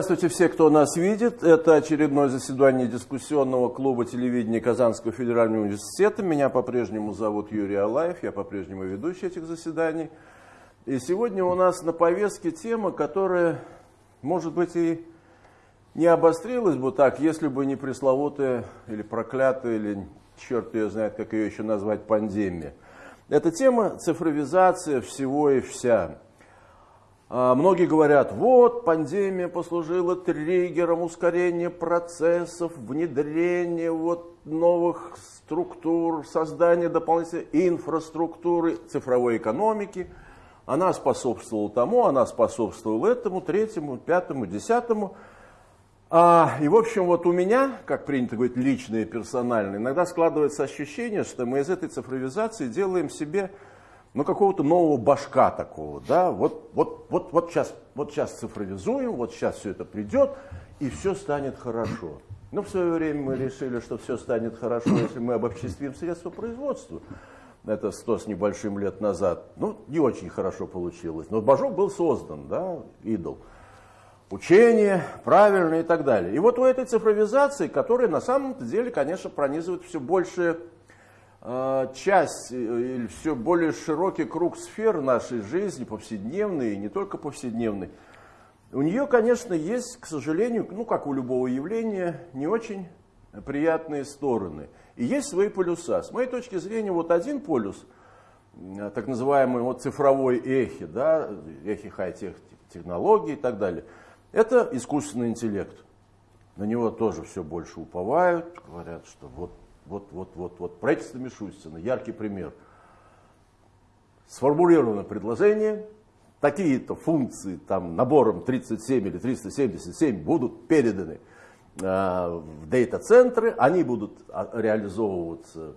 Здравствуйте все, кто нас видит. Это очередное заседание дискуссионного клуба телевидения Казанского федерального университета. Меня по-прежнему зовут Юрий Алаев, я по-прежнему ведущий этих заседаний. И сегодня у нас на повестке тема, которая, может быть, и не обострилась бы так, если бы не пресловутая или проклятая, или черт ее знает, как ее еще назвать, пандемия. Это тема цифровизация всего и вся. А, многие говорят, вот пандемия послужила триггером ускорения процессов, внедрения вот новых структур, создания дополнительной инфраструктуры цифровой экономики. Она способствовала тому, она способствовала этому, третьему, пятому, десятому. А, и в общем вот у меня, как принято говорить, личное, персональное, иногда складывается ощущение, что мы из этой цифровизации делаем себе ну, какого-то нового башка такого, да, вот, вот, вот, вот, сейчас, вот сейчас цифровизуем, вот сейчас все это придет, и все станет хорошо. Но в свое время мы решили, что все станет хорошо, если мы обобществим средства производства. Это сто с небольшим лет назад. Ну, не очень хорошо получилось. Но божок был создан, да, идол. Учение, правильно и так далее. И вот у этой цифровизации, которая на самом деле, конечно, пронизывает все больше часть э, или все более широкий круг сфер нашей жизни, повседневной и не только повседневной, у нее, конечно, есть, к сожалению, ну как у любого явления, не очень приятные стороны. И есть свои полюса. С моей точки зрения, вот один полюс, так называемый вот цифровой эхи, да, эхи хай-тех технологий и так далее, это искусственный интеллект. На него тоже все больше уповают, говорят, что вот вот, вот, вот, вот. Правительство Мишустина, яркий пример. Сформулировано предложение, такие-то функции там набором 37 или 377 будут переданы э, в дейта-центры, они будут а, реализовываться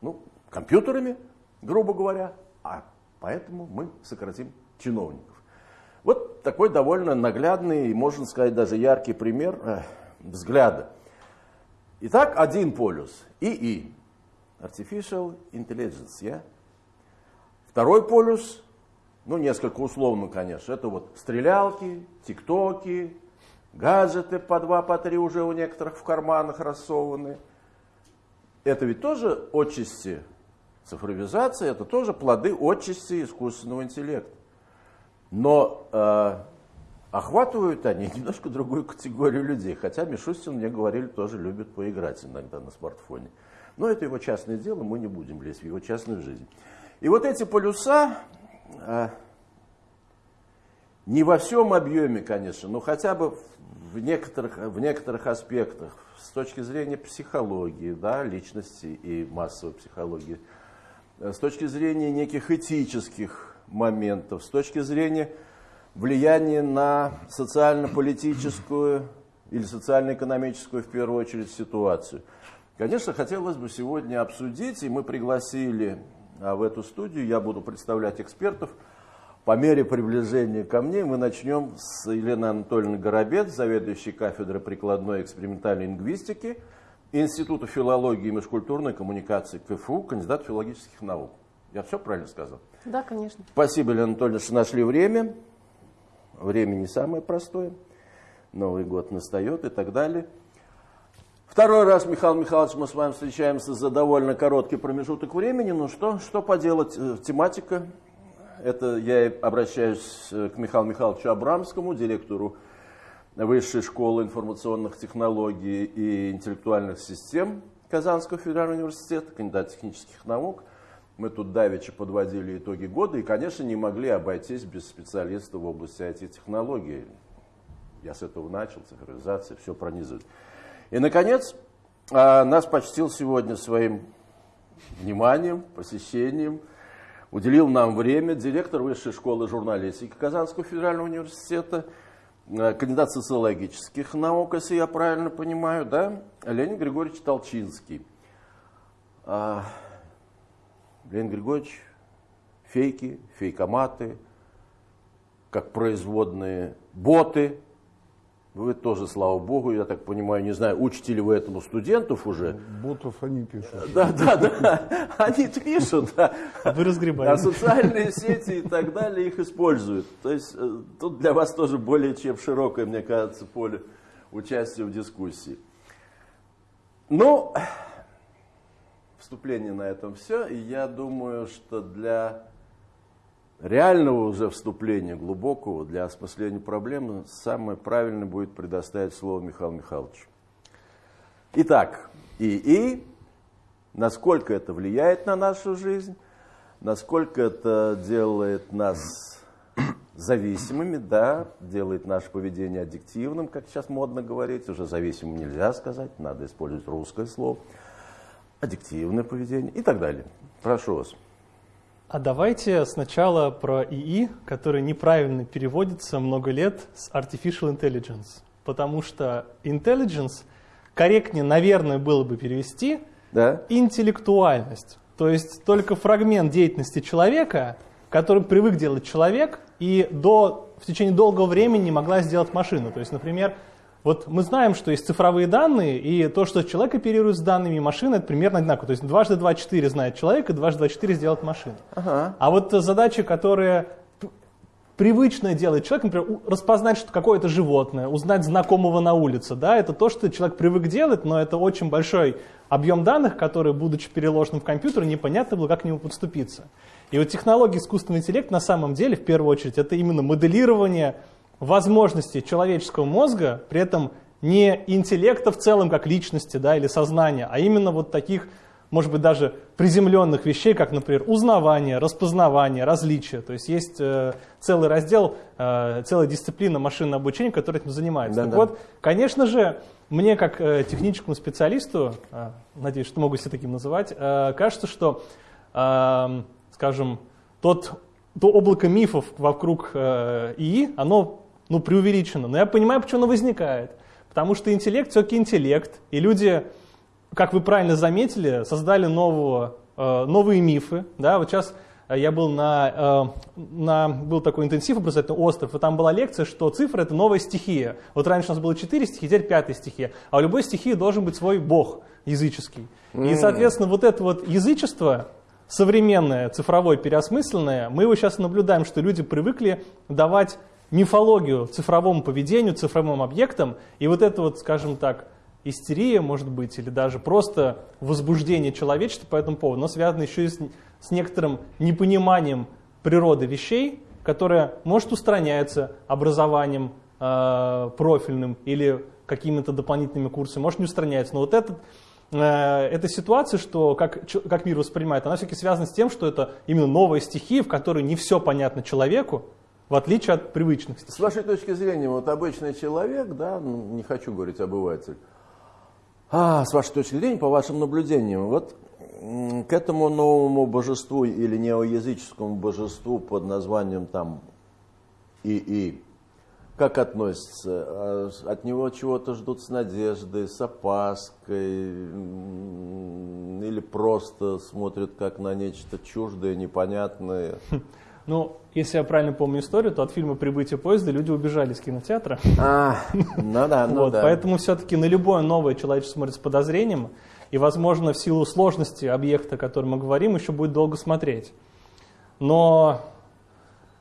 ну, компьютерами, грубо говоря, а поэтому мы сократим чиновников. Вот такой довольно наглядный, можно сказать, даже яркий пример э, взгляда. Итак, один полюс – ИИ, Artificial Intelligence. Yeah? Второй полюс, ну, несколько условно, конечно, это вот стрелялки, тиктоки, гаджеты по два, по три уже у некоторых в карманах рассованы. Это ведь тоже отчасти цифровизация, это тоже плоды отчасти искусственного интеллекта. Но э, охватывают они немножко другую категорию людей. Хотя Мишустин, мне говорили, тоже любит поиграть иногда на смартфоне. Но это его частное дело, мы не будем лезть в его частную жизнь. И вот эти полюса, а, не во всем объеме, конечно, но хотя бы в некоторых, в некоторых аспектах, с точки зрения психологии, да, личности и массовой психологии, с точки зрения неких этических моментов, с точки зрения влияние на социально-политическую или социально-экономическую, в первую очередь, ситуацию. Конечно, хотелось бы сегодня обсудить, и мы пригласили а, в эту студию, я буду представлять экспертов, по мере приближения ко мне мы начнем с Елены Анатольевны Горобец, заведующей кафедрой прикладной экспериментальной лингвистики Института филологии и межкультурной коммуникации КФУ, кандидат филологических наук. Я все правильно сказал? Да, конечно. Спасибо, Елена Анатольевна, что нашли время время не самое простое, Новый год настает и так далее. Второй раз, Михаил Михайлович, мы с вами встречаемся за довольно короткий промежуток времени. Ну что, что поделать, э, тематика. Это я обращаюсь э, к Михаилу Михайловичу Абрамскому, директору Высшей школы информационных технологий и интеллектуальных систем Казанского федерального университета, кандидат технических наук. Мы тут давеча подводили итоги года и, конечно, не могли обойтись без специалистов в области IT-технологий. Я с этого начал, цифровизация, все пронизывает. И, наконец, а, нас почтил сегодня своим вниманием, посещением, уделил нам время директор Высшей школы журналистики Казанского федерального университета, а, кандидат социологических наук, если я правильно понимаю, да, Леонид Григорьевич Толчинский. Леонид Григорьевич, фейки, фейкоматы, как производные боты, Вы тоже, слава богу, я так понимаю, не знаю, учите ли вы этому студентов уже? Ботов они пишут. Да, да, да, они пишут, да. Вы разгребаете. А социальные сети и так далее их используют. То есть э, тут для вас тоже более чем широкое, мне кажется, поле участия в дискуссии. Ну, вступление на этом все. И я думаю, что для реального уже вступления, глубокого, для осмысления проблемы, самое правильное будет предоставить слово Михаилу Михайловичу. Итак, ИИ, насколько это влияет на нашу жизнь, насколько это делает нас зависимыми, да, делает наше поведение аддиктивным, как сейчас модно говорить, уже зависимым нельзя сказать, надо использовать русское слово, аддиктивное поведение и так далее. Прошу вас. А давайте сначала про ИИ, который неправильно переводится много лет с Artificial Intelligence. Потому что intelligence корректнее, наверное, было бы перевести Да? интеллектуальность. То есть только фрагмент деятельности человека, который привык делать человек, и до, в течение долгого времени не могла сделать машина. То есть, например, вот мы знаем, что есть цифровые данные, и то, что человек оперирует с данными машины, это примерно одинаково. То есть дважды два четыре знает человек, и дважды два четыре сделает машина. Ага. А вот задачи, которые п- привычно делает человек, например, распознать что какое-то животное, узнать знакомого на улице, да, это то, что человек привык делать, но это очень большой объем данных, который, будучи переложенным в компьютер, непонятно было, как к нему подступиться. И вот технологии искусственного интеллекта на самом деле, в первую очередь, это именно моделирование возможностей человеческого мозга, при этом не интеллекта в целом как личности да, или сознания, а именно вот таких, может быть, даже приземленных вещей, как, например, узнавание, распознавание, различие. То есть есть э, целый раздел, э, целая дисциплина машинного обучения, которая этим занимается. Так Да-да. вот, конечно же, мне как э, техническому специалисту, э, надеюсь, что могу себя таким называть, э, кажется, что, э, скажем, тот, то облако мифов вокруг э, ИИ, оно ну, преувеличено. Но я понимаю, почему оно возникает. Потому что интеллект все-таки интеллект, и люди, как вы правильно заметили, создали нового, э, новые мифы. Да? Вот сейчас э, я был на, э, на был такой интенсив образовательный остров, и там была лекция, что цифра это новая стихия. Вот раньше у нас было четыре стихии, теперь пятая стихия. А у любой стихии должен быть свой бог языческий. И, соответственно, вот это вот язычество, современное, цифровое, переосмысленное, мы его сейчас наблюдаем, что люди привыкли давать мифологию цифровому поведению, цифровым объектам, и вот это вот, скажем так, истерия, может быть, или даже просто возбуждение человечества по этому поводу, но связано еще и с, с некоторым непониманием природы вещей, которая может устраняется образованием э, профильным или какими-то дополнительными курсами, может не устраняется. Но вот этот, э, эта ситуация, что как, как мир воспринимает, она все-таки связана с тем, что это именно новая стихия, в которой не все понятно человеку, в отличие от привычных стихий. С вашей точки зрения, вот обычный человек, да, ну, не хочу говорить обыватель, а, с вашей точки зрения, по вашим наблюдениям, вот к этому новому божеству или неоязыческому божеству под названием там ИИ, как относятся? А, От него чего-то ждут с надеждой, с опаской, или просто смотрят как на нечто чуждое, непонятное? Ну, если я правильно помню историю, то от фильма «Прибытие поезда» люди убежали из кинотеатра. А, ну да, ну Вот, да. Поэтому все-таки на любое новое человечество смотрит с подозрением, и, возможно, в силу сложности объекта, о котором мы говорим, еще будет долго смотреть. Но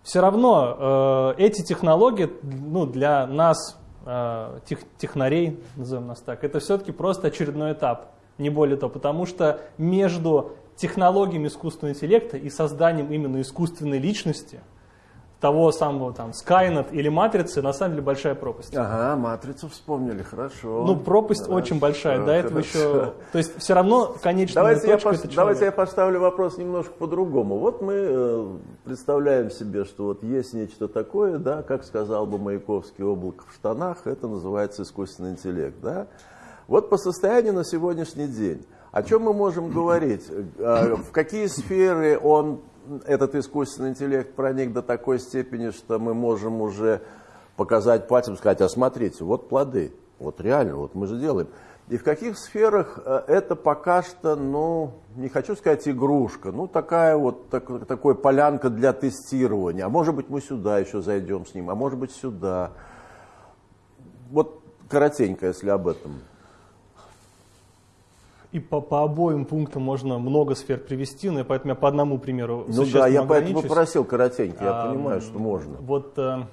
все равно э, эти технологии ну, для нас, э, тех- технарей, назовем нас так, это все-таки просто очередной этап, не более того, потому что между технологиями искусственного интеллекта и созданием именно искусственной личности, того самого там Skynet или Матрицы, на самом деле большая пропасть. Ага, матрицу вспомнили, хорошо. Ну, пропасть Хорошо, очень большая, до этого хорошо. еще... То есть все равно конечная Давайте я, давайте я поставлю вопрос немножко по-другому. Вот мы э, представляем себе, что вот есть нечто такое, да, как сказал бы Маяковский, облако в штанах, это называется искусственный интеллект, да. Вот по состоянию на сегодняшний день, о чем мы можем говорить? Э, В какие сферы он, этот искусственный интеллект проник до такой степени, что мы можем уже показать пальцем, сказать, а смотрите, вот плоды, вот реально, вот мы же делаем. И в каких сферах э, это пока что, ну, не хочу сказать игрушка, ну, такая вот, так, такой полянка для тестирования. А может быть, мы сюда еще зайдем с ним, а может быть, сюда. Вот коротенько, если об этом. И по, по обоим пунктам можно много сфер привести, но поэтому я по одному примеру Ну да, я поэтому попросил коротенько, я а, понимаю, что можно. Вот э,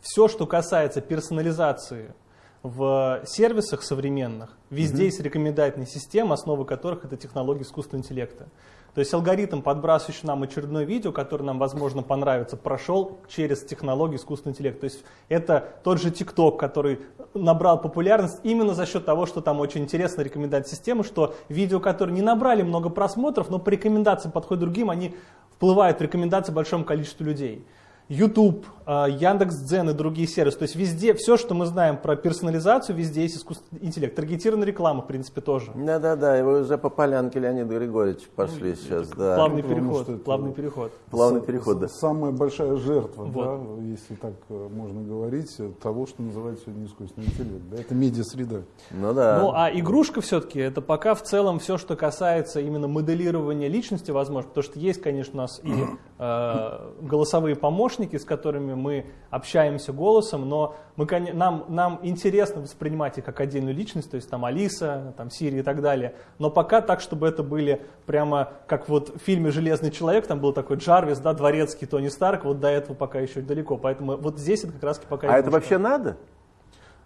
все, что касается персонализации в сервисах современных, везде mm-hmm. есть рекомендательные системы, основы которых это технологии искусственного интеллекта. То есть алгоритм, подбрасывающий нам очередное видео, которое нам, возможно, понравится, прошел через технологию искусственного интеллекта. То есть это тот же TikTok, который набрал популярность именно за счет того, что там очень интересная рекомендательная система, что видео, которые не набрали много просмотров, но по рекомендациям подходят другим, они вплывают в рекомендации большому количеству людей. YouTube, а, Яндекс.Дзен и другие сервисы. То есть везде, все, что мы знаем про персонализацию, везде есть искусственный интеллект. Таргетированная реклама, в принципе, тоже. Да-да-да, и вы уже по полянке Леонид Григорьевич пошли ну, сейчас. Да. Плавный переход, это, плавный переход. Плавный переход, да. Самая большая жертва, вот. да, если так э, можно говорить, того, что называется сегодня искусственный интеллект. Да, это медиа-среда. Ну да. Ну а игрушка все-таки, это пока в целом все, что касается именно моделирования личности, возможно, потому что есть, конечно, у нас и э, голосовые помощники, с которыми которыми мы общаемся голосом, но мы, нам, нам интересно воспринимать их как отдельную личность, то есть там Алиса, там Сири и так далее. Но пока так, чтобы это были прямо, как вот в фильме «Железный человек», там был такой Джарвис, да, дворецкий Тони Старк, вот до этого пока еще далеко. Поэтому вот здесь это как раз пока... А это вообще надо?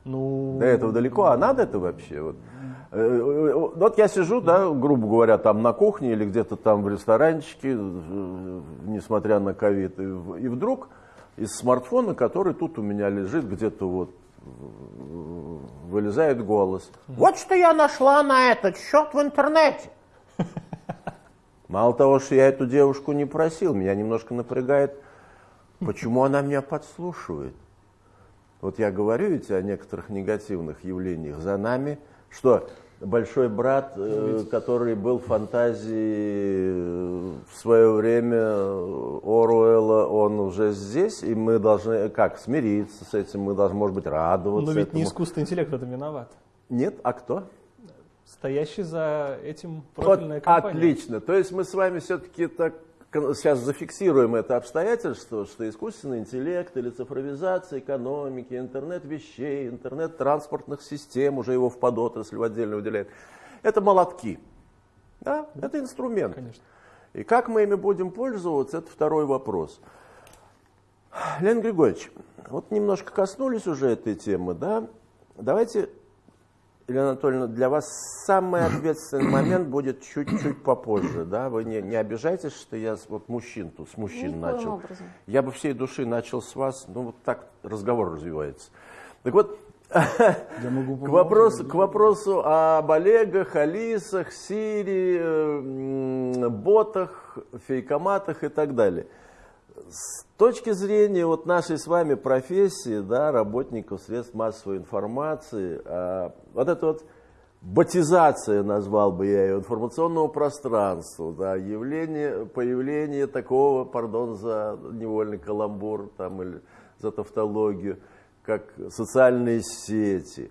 Ну... До этого далеко, а надо это вообще? Вот. Э, э, вот я сижу, да, грубо говоря, там на кухне или где-то там в ресторанчике, э, несмотря на ковид, и вдруг из смартфона, который тут у меня лежит, где-то вот вылезает голос. Вот что я нашла на этот счет в интернете. Мало того, что я эту девушку не просил, меня немножко напрягает, почему она меня подслушивает. Вот я говорю ведь о некоторых негативных явлениях за нами, что большой брат, э, который был в фантазии э, в свое время Оруэлла, он уже здесь, и мы должны как смириться с этим, мы должны, может быть, радоваться. Но ведь этому. не искусственный интеллект в этом виноват. Нет, а кто? Стоящий за этим профильная вот, компания. Отлично. То есть мы с вами все-таки так сейчас зафиксируем это обстоятельство, что искусственный интеллект или цифровизация экономики, интернет вещей, интернет транспортных систем, уже его в подотрасль отдельно выделяют, это молотки. Да? Это инструмент. Конечно. И как мы ими будем пользоваться, это второй вопрос. Леонид Григорьевич, вот немножко коснулись уже этой темы, да? Давайте Елена Анатольевна, для вас самый ответственный момент будет чуть-чуть попозже, да? Вы не, не обижайтесь, что я вот мужчин тут, с мужчин Никаким начал. Образом. Я бы всей души начал с вас, ну вот так разговор развивается. Так вот, к вопросу, к вопросу об Олегах, Алисах, Сири, ботах, фейкоматах и так далее. С точки зрения вот нашей с вами профессии, да, работников средств массовой информации, а, вот это вот ботизация, назвал бы я ее, информационного пространства, да, явление, появление такого, пардон за невольный каламбур там, или за тавтологию, как социальные сети,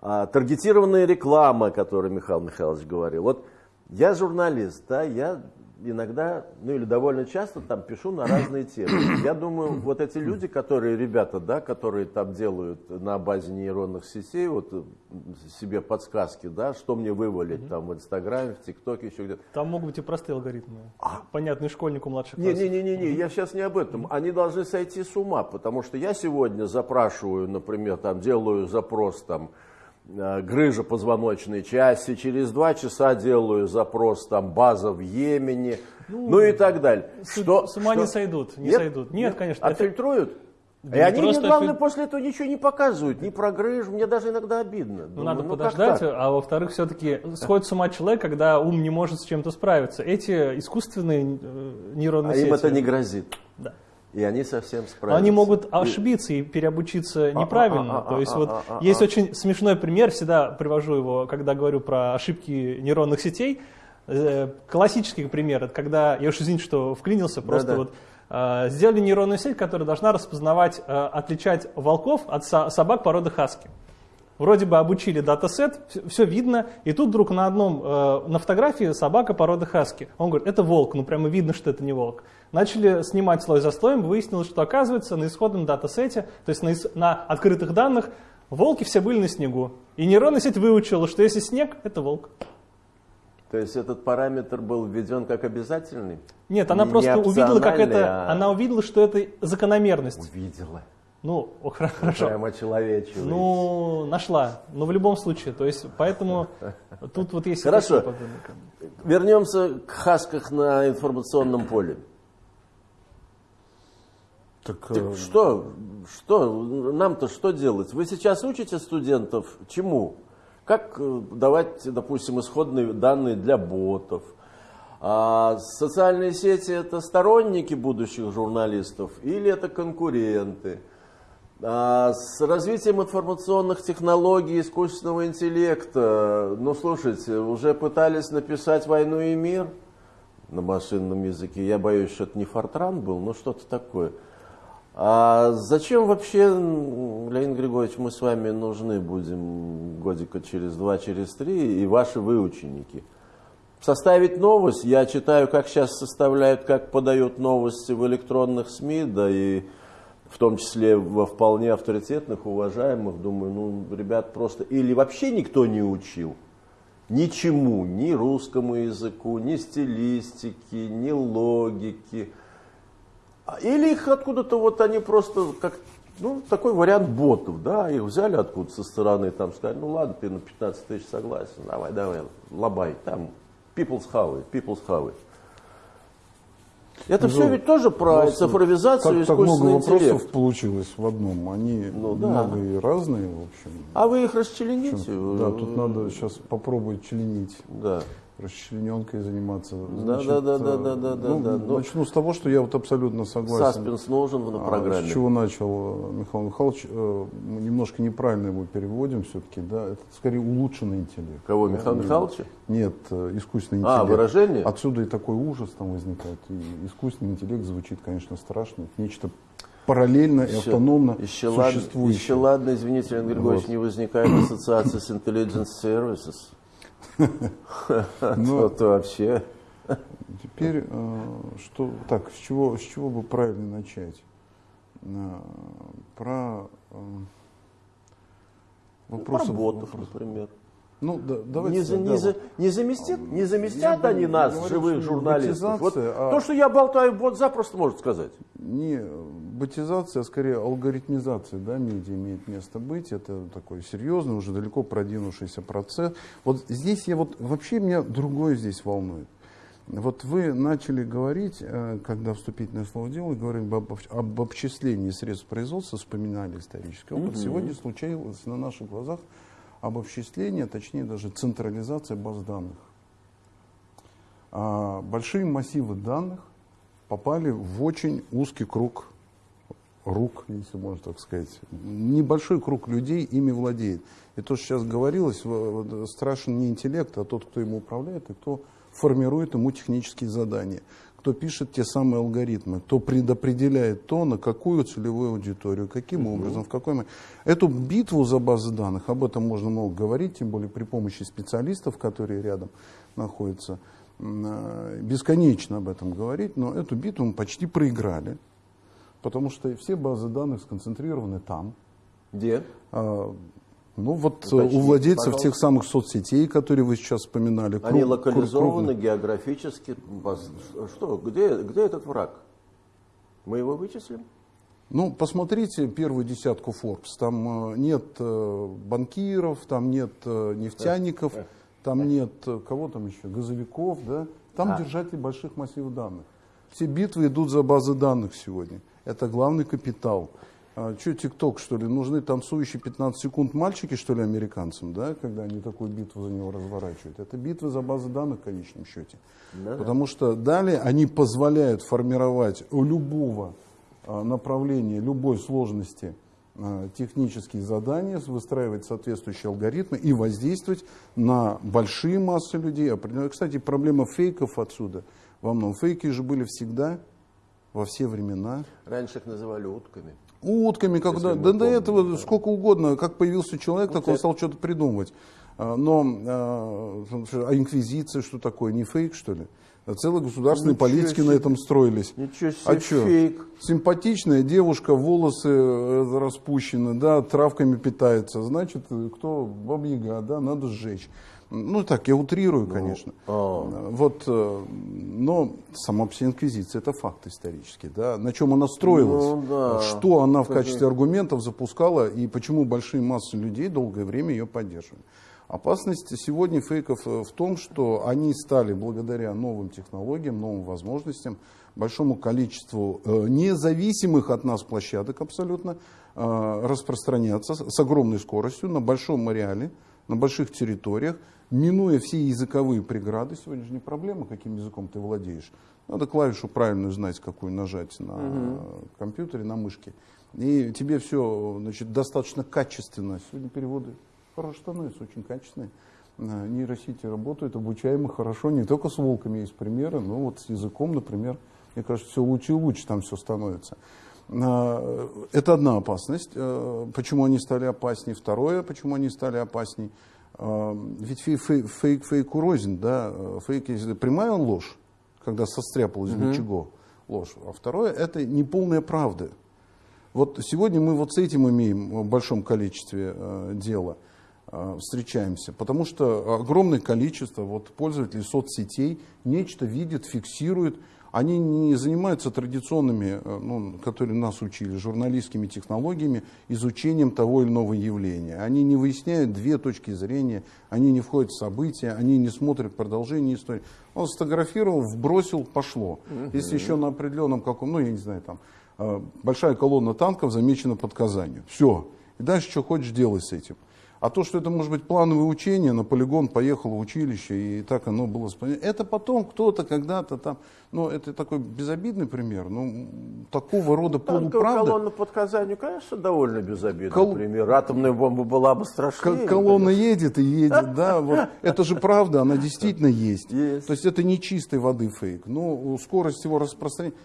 а, таргетированная реклама, о которой Михаил Михайлович говорил. Вот я журналист, да, я иногда, ну или довольно часто там пишу на разные темы. Я думаю, вот эти люди, которые, ребята, да, которые там делают на базе нейронных сетей, вот э, себе подсказки, да, что мне вывалить там в Инстаграме, в ТикТоке, еще где-то. Там могут быть и простые алгоритмы. А? Понятный школьнику младших не, классов. Не-не-не, не, я сейчас не об этом. Они должны сойти с ума, потому что я сегодня запрашиваю, например, там делаю запрос там, грыжа позвоночной части, через два часа делаю запрос, там, база в Йемене, ну, ну и так далее. С, что, с ума что? не сойдут, не Нет? сойдут. Нет, конечно. Отфильтруют? Да и они, мне, главное, после этого ничего не показывают, ни про грыжу, мне даже иногда обидно. Ну, Думаю, надо ну, подождать, а во-вторых, все-таки сходит с ума человек, когда ум не может с чем-то справиться. Эти искусственные э, нейронные а сети... им это не грозит. И они совсем справятся. Они могут ошибиться и переобучиться а, неправильно. А, а, То есть вот есть очень смешной пример, всегда привожу его, когда говорю про ошибки нейронных сетей. Э, классический пример, это когда, я уж извините, что вклинился, просто вот сделали нейронную сеть, которая должна распознавать, э, отличать волков от собак породы хаски. Вроде бы обучили датасет, все видно, и тут вдруг на одном, э, на фотографии собака породы хаски. Он говорит, это волк, ну прямо видно, что это не волк. Начали снимать слой за слоем, выяснилось, что оказывается на исходном датасете, то есть на, на открытых данных, волки все были на снегу. И нейронная сеть выучила, что если снег, это волк. То есть этот параметр был введен как обязательный? Нет, она Не просто увидела, как это, а... она увидела, что это закономерность. Увидела. Ну, о, хорошо. Прямо человечью. Ну, нашла. Но в любом случае, то есть, поэтому тут вот есть... Хорошо. Вернемся к хасках на информационном поле. Так, так э... что, что, нам-то что делать? Вы сейчас учите студентов чему? Как э, давать, допустим, исходные данные для ботов? А социальные сети это сторонники будущих журналистов или это конкуренты? А с развитием информационных технологий, искусственного интеллекта, ну слушайте, уже пытались написать «Войну и мир» на машинном языке. Я боюсь, что это не Фортран был, но что-то такое. А зачем вообще, Леонид Григорьевич, мы с вами нужны будем годика через два, через три, и ваши выученики? Составить новость, я читаю, как сейчас составляют, как подают новости в электронных СМИ, да и в том числе во вполне авторитетных, уважаемых, думаю, ну, ребят просто... Или вообще никто не учил ничему, ни русскому языку, ни стилистики, ни логики, или их откуда-то вот они просто как ну, такой вариант ботов, да, их взяли откуда со стороны, там сказали, ну ладно, ты на 15 тысяч согласен, давай, давай, лобай, там, people's how people's how Это ну, все ведь тоже про цифровизацию так, искусственный так много интеллект. вопросов получилось в одном. Они ну, да. много и разные, в общем. А вы их расчлените? Да, тут надо сейчас попробовать членить. Да расчлененкой заниматься. Значит, да, да, да, да, да, ну, да, да. Начну с того, что я вот абсолютно согласен. Саспенс нужен программе. А, с чего начал Михаил Михайлович, э, мы немножко неправильно его переводим все-таки, да, это скорее улучшенный интеллект. Кого, Михаил да? Михайловича? Нет, э, искусственный а, интеллект. А, выражение? Отсюда и такой ужас там возникает. И искусственный интеллект звучит, конечно, страшно. нечто параллельно и автономно еще существующее. Ладно, еще ладно, извините, Леонид Григорьевич, вот. не возникает ассоциация с Intelligence Services. Ну, то вообще. Теперь, э, что, так, с чего, с чего бы правильно начать? Э, про э, вопросы. Про ботов, например. Ну, да, давайте, не, за, да, не, за, не, заместят, не заместят они нас, говорю, живых журналистов. Вот а... То, что я болтаю, бот запросто может сказать. Не ботизация, а скорее алгоритмизация да, медиа имеет место быть. Это такой серьезный, уже далеко продвинувшийся процесс. Вот здесь я вот, вообще меня другое здесь волнует. Вот вы начали говорить, э, когда вступительное слово делали, говорили об, об обчислении средств производства, вспоминали исторический опыт. Угу. Сегодня случилось на наших глазах обобществление, точнее даже централизация баз данных. А большие массивы данных попали в очень узкий круг рук, если можно так сказать. Небольшой круг людей ими владеет. И то, что сейчас говорилось, страшен не интеллект, а тот, кто ему управляет и кто формирует ему технические задания кто пишет те самые алгоритмы, кто предопределяет то, на какую целевую аудиторию, каким угу. образом, в какой момент. Эту битву за базы данных, об этом можно много говорить, тем более при помощи специалистов, которые рядом находятся, э, бесконечно об этом говорить, но эту битву мы почти проиграли, потому что все базы данных сконцентрированы там. Где? Ну вот э, Уточните, у владельцев пожалуйста. тех самых соцсетей, которые вы сейчас вспоминали. Круг, Они локализованы крупных. географически. Что, где, где этот враг? Мы его вычислим? Ну, посмотрите первую десятку Forbes. Там э, нет э, банкиров, там нет нефтяников, там нет, кого там еще, газовиков, да? Там а. держатели больших массивов данных. Все битвы идут за базы данных сегодня. Это главный капитал. А, что, ТикТок, что ли? Нужны танцующие 15 секунд мальчики, что ли, американцам, да, когда они такую битву за него разворачивают? Это битва за базы данных в конечном счете. Да. Потому что далее они позволяют формировать у любого а, направления, любой сложности а, технические задания, выстраивать соответствующие алгоритмы и воздействовать на большие массы людей. Кстати, проблема фейков отсюда во многом. Фейки же были всегда, во все времена. Раньше их называли утками утками, когда, да до этого сколько угодно, как появился человек, так он стал что-то придумывать. А, но а, а инквизиция что такое, не фейк что ли? Целые государственные Ничего политики себе. на этом строились. Ничего себе, А чё? фейк. Симпатичная девушка, волосы э, распущены, да, травками питается. Значит, э, кто бабьяга, да, надо сжечь. Ну так, я утрирую, конечно. а. Вот, э, но сама инквизиция это факт исторический, да. На чем она строилась, Ну, да. что она в качестве аргументов запускала и почему большие массы людей долгое время ее поддерживали. Опасность сегодня фейков э, в том, что они стали благодаря новым технологиям, новым возможностям, большому количеству э, независимых от нас площадок абсолютно распространяться с с огромной скоростью на большом ареале, на больших территориях, минуя все языковые преграды. Сегодня же не проблема, каким языком ты владеешь. Надо клавишу правильную знать, какую нажать на э, компьютере, на мышке. И тебе все значит, достаточно качественно. Сегодня переводы хорошо становятся, очень качественные. Э, Нейросети работают, обучаемы хорошо. Не только с волками есть примеры, но вот с языком, например, мне кажется, все лучше и лучше там все становится. Э, Это одна опасность. Э, Почему они стали опаснее? Второе, почему они стали опаснее? Э, Ведь фей- фей- фейк фейку рознь, да? Э, Фейк, если прямая ложь, когда состряпал из ничего ложь. А второе, это неполная правда. Вот сегодня мы вот с этим имеем в большом количестве э, дела, э, встречаемся, потому что огромное количество вот, пользователей соцсетей нечто видят, фиксируют. Они не занимаются традиционными, э, ну, которые нас учили, журналистскими технологиями, изучением того или иного явления. Они не выясняют две точки зрения, они не входят в события, они не смотрят продолжение истории. Он сфотографировал, вбросил, пошло. Если еще на определенном каком, ну я не знаю, там, э, большая колонна танков замечена под Казанью. Все. И дальше что хочешь делай с этим. А то, что это может быть плановое учение, на полигон поехал в училище, и так оно было. Это потом кто-то когда-то там, ну это такой безобидный пример, ну такого рода Танковая полуправда. колонна под Казанью, конечно, довольно безобидный Кол- пример. Атомная бомба была бы К- страшнее. колонна едет и едет, да, вот. Это же правда, она действительно есть. Есть. То есть это не чистой воды фейк. Но скорость его распространения...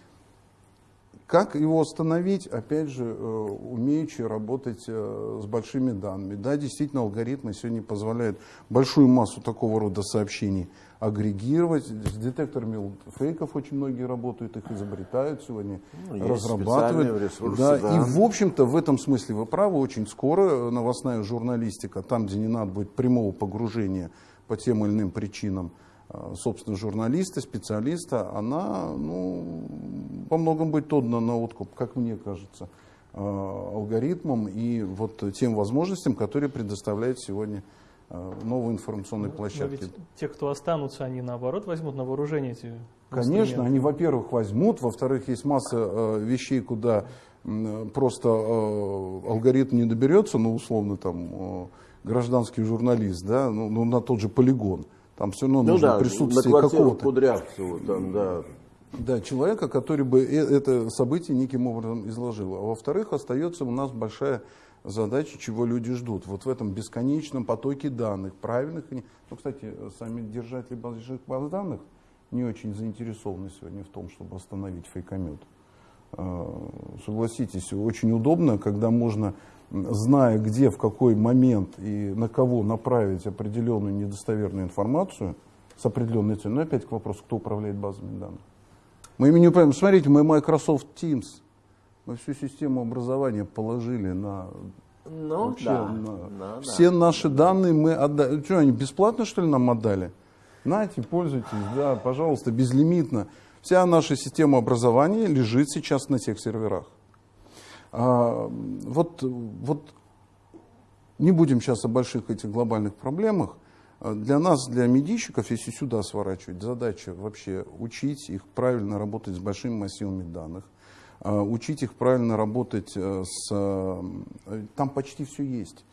Как его остановить? Опять же, э, умеючи работать э, с большими данными. Да, действительно, алгоритмы сегодня позволяют большую массу такого рода сообщений агрегировать. С детекторами фейков очень многие работают, их изобретают сегодня, Ну, разрабатывают. ресурсы, да, да. И, в общем-то, в этом смысле вы правы. Очень скоро новостная журналистика, там, где не надо будет прямого погружения по тем или иным причинам, собственно, журналиста, специалиста, она ну, во многом будет отдана на откуп, как мне кажется, э, алгоритмам и вот тем возможностям, которые предоставляет сегодня э, новые информационные Но площадки. те, кто останутся, они наоборот возьмут на вооружение эти Конечно, они, во-первых, возьмут, во-вторых, есть масса э, вещей, куда м, просто э, алгоритм не доберется, ну, условно, там, э, гражданский журналист, да, ну, ну, на тот же полигон. Там все равно Ну нужно да, присутствие какого-то Кудрявцева там, да. да, человека, который бы э- это событие неким образом изложил. А во-вторых, остается у нас большая задача, чего люди ждут. Вот в этом бесконечном потоке данных, правильных. Ну, кстати, сами держатели больших баз данных не очень заинтересованы сегодня в том, чтобы остановить фейкомет. Э, Согласитесь, очень удобно, когда можно, зная, где, в какой момент и на кого направить определенную недостоверную информацию с определенной целью. Но опять к вопросу, кто управляет базами данных. Мы ими не управляем. Смотрите, мы Microsoft Teams, мы всю систему образования положили на Ну, Вообще, да. на- да, все да. наши данные мы отдали. Что, они бесплатно, что ли, нам отдали? Нате, пользуйтесь, да, пожалуйста, безлимитно. Вся наша система образования лежит сейчас на тех серверах. А, вот, вот не будем сейчас о больших этих глобальных проблемах. А Для нас, для медийщиков, если сюда сворачивать, задача вообще учить их правильно работать с большими массивами данных, а, учить их правильно работать э, с... э, Там почти все есть.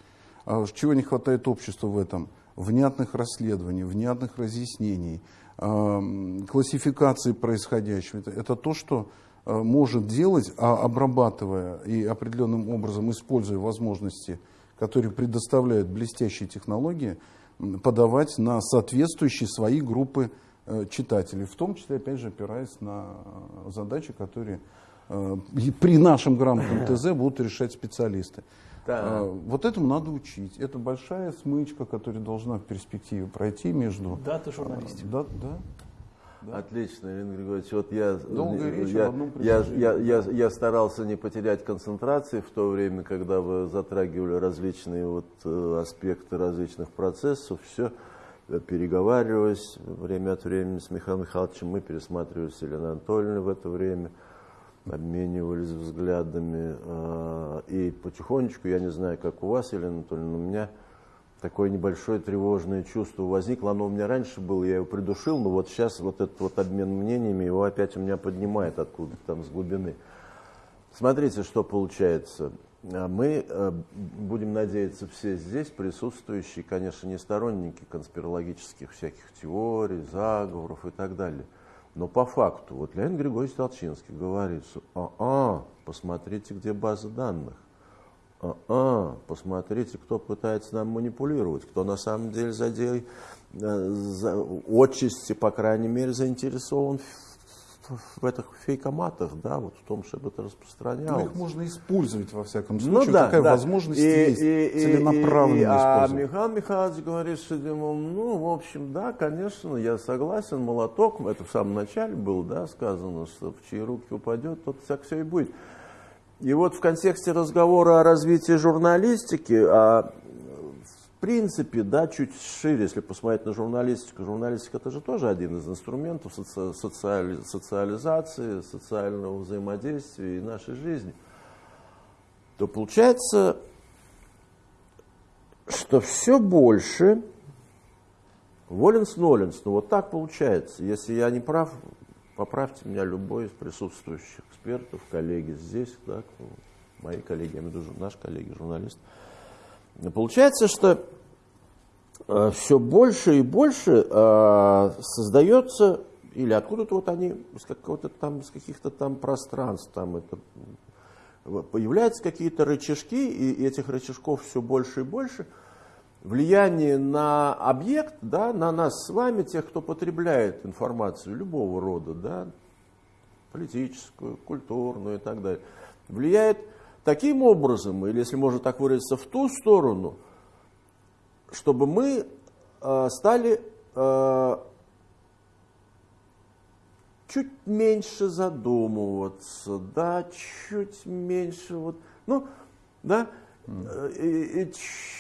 Чего не хватает обществу в этом? Внятных расследований, внятных разъяснений, классификации происходящего. Это, то, что может делать, а обрабатывая и определенным образом используя возможности, которые предоставляют блестящие технологии, подавать на соответствующие свои группы э, читателей, в том числе, опять же, опираясь на э, задачи, которые э, при нашем грамотном ТЗ будут решать специалисты. Да. Вот этому надо учить. Это большая смычка, которая должна в перспективе пройти между... Дата журналистики. Да, да. Да. Отлично, Ирина Григорьевич. Вот я, Долгая речь я, одном я, я, я, я старался не потерять концентрации в то время, когда вы затрагивали различные вот, э, аспекты различных процессов. Все переговариваясь время от времени с Михаилом Михайловичем, мы пересматривали с Еленой Анатольевной в это время, обменивались взглядами. э, И потихонечку, я не знаю, как у вас, Елена Анатольевна, у меня такое небольшое тревожное чувство возникло. Оно у меня раньше было, я его придушил, но вот сейчас вот этот вот обмен мнениями, его опять у меня поднимает откуда-то там с глубины. Смотрите, что получается. А Мы э, будем надеяться, все здесь присутствующие, конечно, не сторонники конспирологических всяких теорий, заговоров и так далее. Но по факту, вот Леонид Григорьевич Толчинский говорит, что а, посмотрите, где база данных. А, посмотрите, кто пытается нам манипулировать, кто на самом деле за, де- э, за отчасти, по крайней мере, заинтересован в, этих фейкоматах, да, вот в том, чтобы это Ну, распространялось. их можно использовать во всяком Ну случае. да, Такая да. возможность И- есть. и- и- целенаправленно и- и- А использовать. Михаил Михайлович говорит, что, ну, в общем, да, конечно, я согласен, молоток, это в самом начале было, да, сказано, что в чьи руки упадет, тот так все и будет. И вот в контексте разговора о развитии журналистики, а в принципе, да, чуть шире, если посмотреть на журналистику, журналистика это же тоже один из инструментов соци- социали- социализации, социального взаимодействия и нашей жизни, то получается, что все больше Воленс-Ноленс, ну вот так получается. Если я не прав, поправьте меня любой из присутствующих экспертов, коллеги здесь, да, мои коллеги, я имею в виду наши коллеги, журналисты. Получается, что все больше и больше э, создается, или откуда-то вот они, из какого-то там, из каких-то там пространств, там это, появляются какие-то рычажки, и этих рычажков все больше и больше, влияние на объект, да, на нас с вами, тех, кто потребляет информацию любого рода, да, политическую, культурную и так далее, влияет таким образом, или если можно так выразиться, в ту сторону, чтобы мы э, стали э, чуть меньше задумываться, да, чуть меньше вот, ну, да, и, и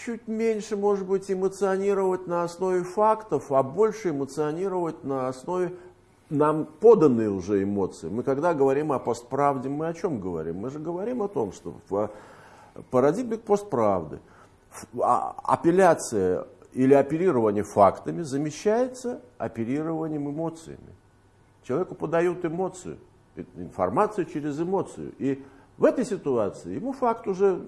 чуть меньше, может быть, эмоционировать на основе фактов, а больше эмоционировать на основе нам поданные уже эмоции. Мы когда говорим о постправде, мы о чем говорим? Мы же говорим о том, что в парадигме постправды а- апелляция или оперирование фактами замещается оперированием эмоциями. Человеку подают эмоцию, э, информацию через эмоцию. И в этой ситуации ему факт уже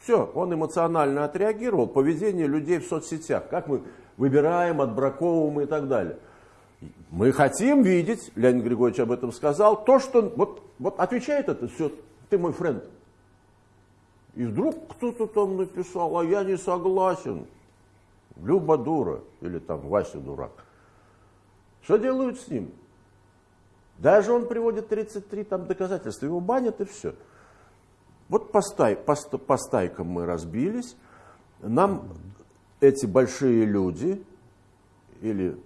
все, он эмоционально отреагировал. Поведение людей в соцсетях, как мы выбираем, отбраковываем и так далее. Мы хотим видеть, Леонид Григорьевич об этом сказал, то, что вот, вот отвечает это все, ты мой френд. И вдруг кто-то там написал, а я не согласен. Люба дура, или там Вася дурак. Что делают с ним? Даже он приводит 33 там доказательства, его банят и все. Вот по, стай, по, по стайкам мы разбились. Нам эти большие люди, или,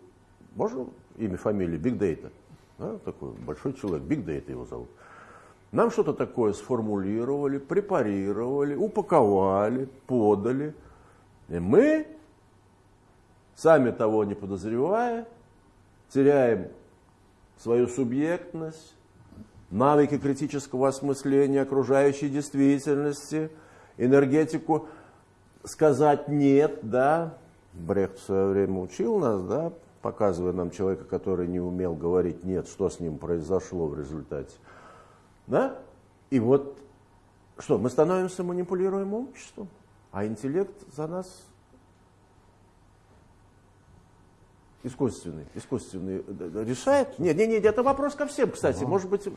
можно имя, фамилия, Big Data, да, такой большой человек, Big Data его зовут. Нам что-то такое сформулировали, препарировали, упаковали, подали. И мы, сами того не подозревая, теряем свою субъектность, навыки критического осмысления окружающей действительности, энергетику сказать «нет», да, Брехт в свое время учил нас, да, показывая нам человека, который не умел говорить «нет», что с ним произошло в результате. Да? И вот что, мы становимся манипулируемым обществом, а интеллект за нас искусственный, искусственный э, решает. Нет, нет, нет, это вопрос ко всем, кстати. Может быть,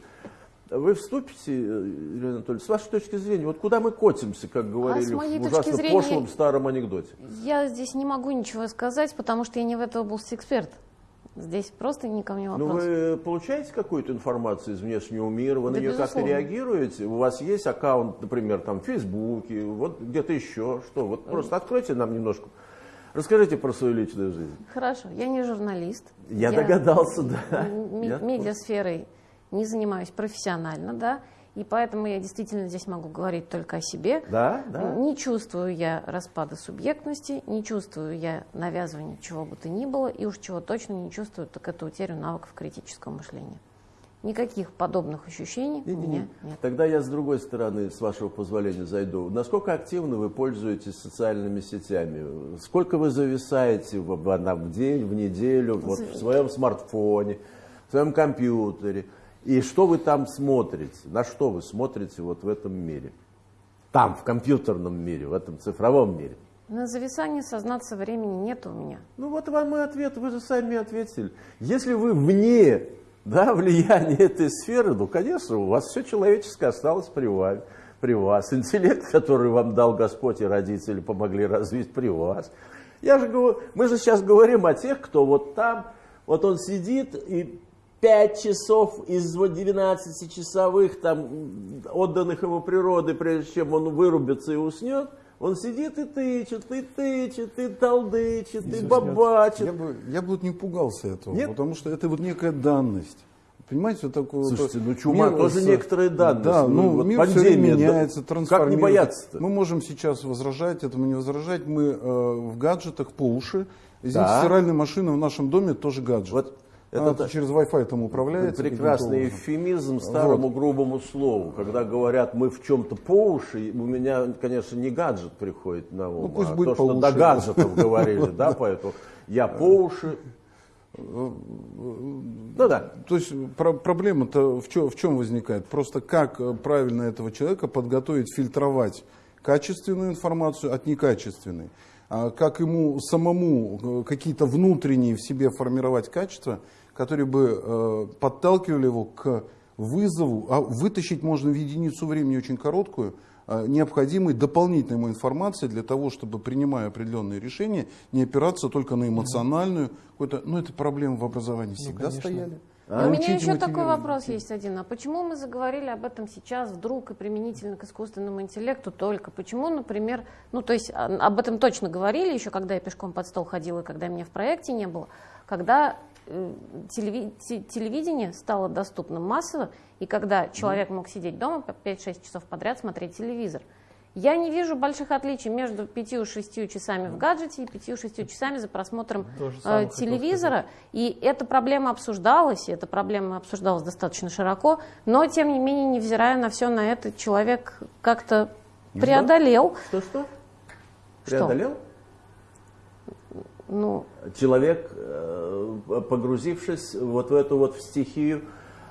вы вступите, э, Елена Анатольевна, с вашей точки зрения, вот куда мы котимся, как говорили А в ужасно зрения- пошлом старом анекдоте? Я здесь не могу ничего сказать, потому что я не в этой области эксперт. Здесь просто не ко мне Ну, вопрос. вы получаете какую-то информацию из внешнего мира, вы на Да, нее как-то реагируете? У вас есть аккаунт, например, там в Фейсбуке, вот где-то еще, что? Вот просто откройте нам немножко Расскажите про свою личную жизнь. Хорошо, я не журналист. Я догадался, да. Я- Медиасферой не занимаюсь профессионально, да, и поэтому я действительно здесь могу говорить только о себе. Да, да. Не чувствую я распада субъектности, не чувствую я навязывания чего бы то ни было, и уж чего точно не чувствую, так это утерю навыков критического мышления. Никаких подобных ощущений у Не-не-не. меня нет. Тогда я с другой стороны, с вашего позволения, зайду. Насколько активно вы пользуетесь социальными сетями? Сколько вы зависаете в, в, в день, в неделю, вот в своем смартфоне, в своем компьютере? И что вы там смотрите? На что вы смотрите вот в этом мире? Там, в компьютерном мире, в этом цифровом мире. На зависание сознаться времени нет у меня. Ну вот вам и ответ, вы же сами ответили. Если вы вне да, влияния этой сферы, ну, конечно, у вас все человеческое осталось при вами, при вас. Интеллект, который вам дал Господь и родители, помогли развить при вас. Я же говорю, мы же сейчас говорим о тех, кто вот там, вот он сидит и 5 часов из вот 12 часовых там отданных ему природы, прежде чем он вырубится и уснет, он сидит и тычет, и тычет, и толдычит, и бабачит. Я бы, я бы вот не пугался этого, Нет? потому что это вот некая данность. Понимаете, вот такое... Слушайте, ну чума мир тоже с- некоторая данность. Да, Ну, ну, вот мир все пандемия, время да. меняется, Как не трансформируется. бояться-то? Мы можем сейчас возражать, этому не возражать. Мы э, в гаджетах по уши. Извините, Да. стиральная машина в нашем доме тоже гаджет. Вот Это та- через Wi-Fi там управляется. прекрасный эвфемизм старому грубому слову. Когда говорят, мы в чем-то по уши, у меня, конечно, не гаджет приходит на ум, Ну, пусть а будет то, по что уши. до гаджетов говорили, да, поэтому я по уши. Ну да. То есть про- проблема-то в чем, в чем возникает? Просто как э, правильно этого человека подготовить, фильтровать качественную информацию от некачественной. А как ему самому э, какие-то внутренние в себе формировать качества, которые бы э, подталкивали его к вызову, а вытащить можно в единицу времени очень короткую, э, необходимой дополнительной ему информации для того, чтобы, принимая определенные решения, не опираться только на эмоциональную какую-то, ну это проблемы в образовании всегда конечно. стояли. И у меня еще такой вопрос есть один. А почему мы заговорили об этом сейчас вдруг и применительно к искусственному интеллекту только? Почему, например, ну то есть а, об этом точно говорили еще, когда я пешком под стол ходила, и когда меня в проекте не было, когда телевидение стало доступным массово, и когда человек мог сидеть дома по 5-6 часов подряд смотреть телевизор. Я не вижу больших отличий между 5-6 часами в гаджете и 5-6 часами за просмотром э, телевизора. И эта проблема обсуждалась, и эта проблема обсуждалась достаточно широко, но, тем не менее, невзирая на все на это, человек как-то преодолел. Что-что? Что? Преодолел? Ну, Человек, э, погрузившись вот в эту вот стихию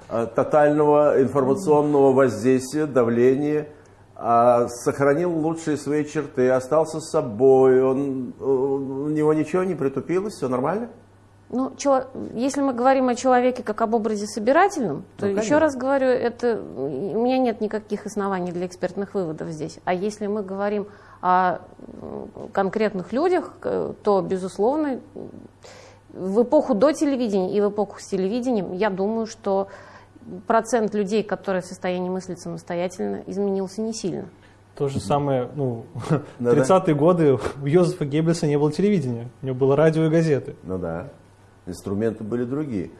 э, тотального информационного воздействия, давления, а сохранил лучшие свои черты, остался с собой, он, у него ничего не притупилось, все нормально? ну, чело- если мы говорим о человеке как об образе собирательном, то Ну, еще раз говорю, это у меня нет никаких оснований для экспертных выводов здесь. А если мы говорим о конкретных людях, то, безусловно, в эпоху до телевидения и в эпоху с телевидением, я думаю, что процент людей, которые в состоянии мыслить самостоятельно, изменился не сильно. То же самое, ну, Да-да. 30-е годы у Йозефа Геббельса не было телевидения, у него было радио и газеты. Ну да, инструменты были другие.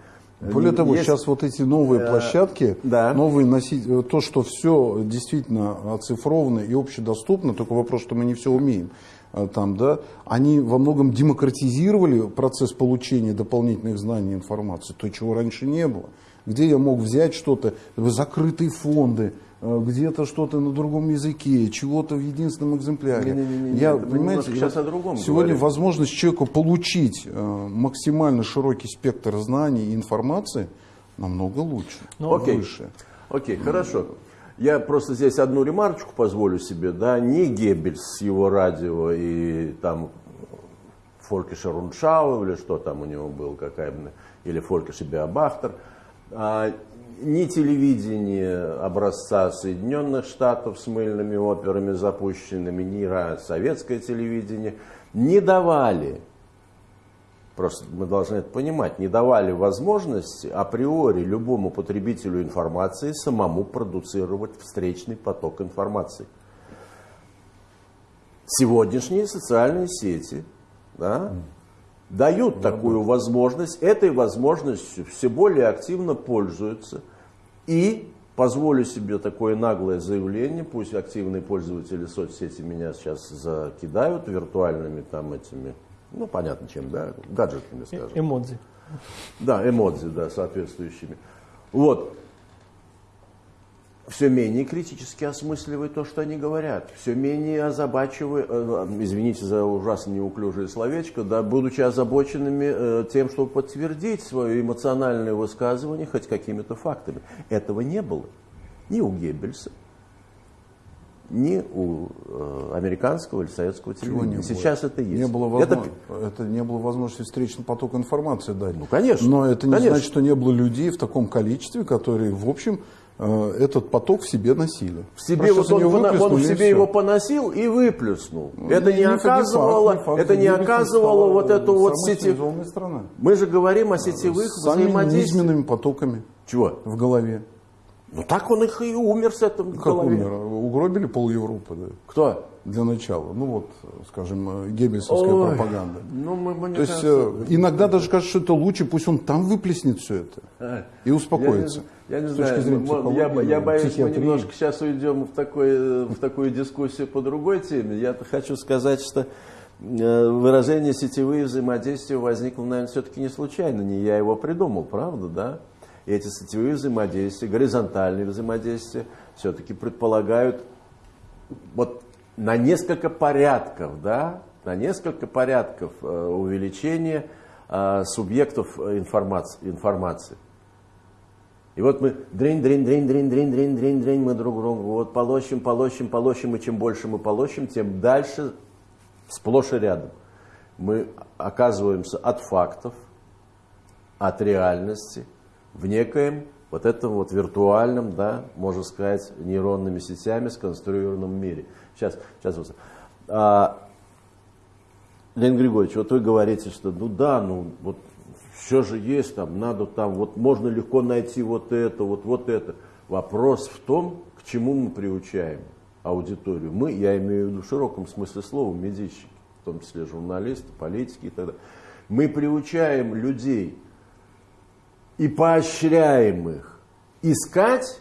Более того, есть- сейчас вот эти новые Э, площадки, да. новые носить, то, что все действительно оцифровано и общедоступно, только вопрос, что мы не все умеем э, там, да, они во многом демократизировали процесс получения дополнительных знаний и информации, то, чего раньше не было. Где я мог взять что-то, закрытые фонды, э, где-то что-то на другом языке, чего-то в единственном экземпляре. Не-не-не-не, Я, это понимаете, сейчас о другом сегодня говорим. возможность человеку получить э, максимально широкий спектр знаний и информации намного лучше, Ну, Окей. выше. Окей, хорошо. Я просто здесь одну ремарочку позволю себе, да, не Геббельс с его радио и там Фолькише Руншау или что там у него был, какая или Фолькише Биобахтер, а, ни телевидение образца Соединенных Штатов с мыльными операми запущенными, ни советское телевидение не давали Просто мы должны это понимать, не давали возможности априори любому потребителю информации самому продуцировать встречный поток информации. Сегодняшние социальные сети да, дают такую возможность, этой возможностью все более активно пользуются. И позволю себе такое наглое заявление, пусть активные пользователи соцсети меня сейчас закидают виртуальными там этими, ну понятно чем, да, гаджетами, скажем. Эмодзи. Да, эмодзи, да, соответствующими. Вот. Все менее критически осмысливают то, что они говорят. Все менее озабачивают, э, извините за ужасно неуклюжее словечко, да, будучи озабоченными э, тем, чтобы подтвердить свое эмоциональное высказывание хоть какими-то фактами. Этого не было ни у Геббельса, ни у э, американского или советского не телевидения. было? Сейчас это есть. Не было, Это- возможно- это... не было возможности встречный поток информации дать. Ну, конечно, Но это не конечно. значит, что не было людей в таком количестве, которые, в общем, э, этот поток в себе носили. В себе Просто вот он, он в себе его поносил и выплеснул. это Не- не, не факт, оказывало, не факт. это не оказывало вот эту вот сети. страной. Мы же говорим о сетевых С самыми взаимодействиях. низменными потоками Чего? в голове. Ну так он их и умер с этим Как голове. умер? Угробили пол Европы, да, Кто? для начала. Ну вот, скажем, э, геббельсовская Ой, пропаганда. Ну, мы, мы, То есть кажется, э, иногда даже кажется, что это лучше, пусть он там выплеснет все это А, и успокоится. Я я не знаю, зрения я, я боюсь, мы немножко сейчас уйдем в, такой, в такую дискуссию по другой теме. Я хочу сказать, что э, выражение сетевые взаимодействия возникло, наверное, все-таки не случайно. Не я его придумал, правда, да? И эти сетевые взаимодействия, горизонтальные взаимодействия все-таки предполагают вот на несколько порядков, да, на несколько порядков э, увеличения э, субъектов информации, информации. И вот мы дрень, дрень, дрень, дрень, дрень, дрень, дрень, дрень, мы друг другу вот полощем, полощем, полощем, и чем больше мы полощем, тем дальше сплошь и рядом мы оказываемся от фактов, от реальности в некоем вот этом вот виртуальном, да, можно сказать, нейронными сетями сконструированном мире. Сейчас, сейчас вот. А, Леонид Григорьевич, вот вы говорите, что ну да, ну вот все же есть там, надо там, вот можно легко найти вот это, вот, вот это. Вопрос в том, к чему мы приучаем аудиторию. Мы, я имею в виду в широком смысле слова, медийщики, в том числе журналисты, политики и так далее. Мы приучаем людей и поощряем их искать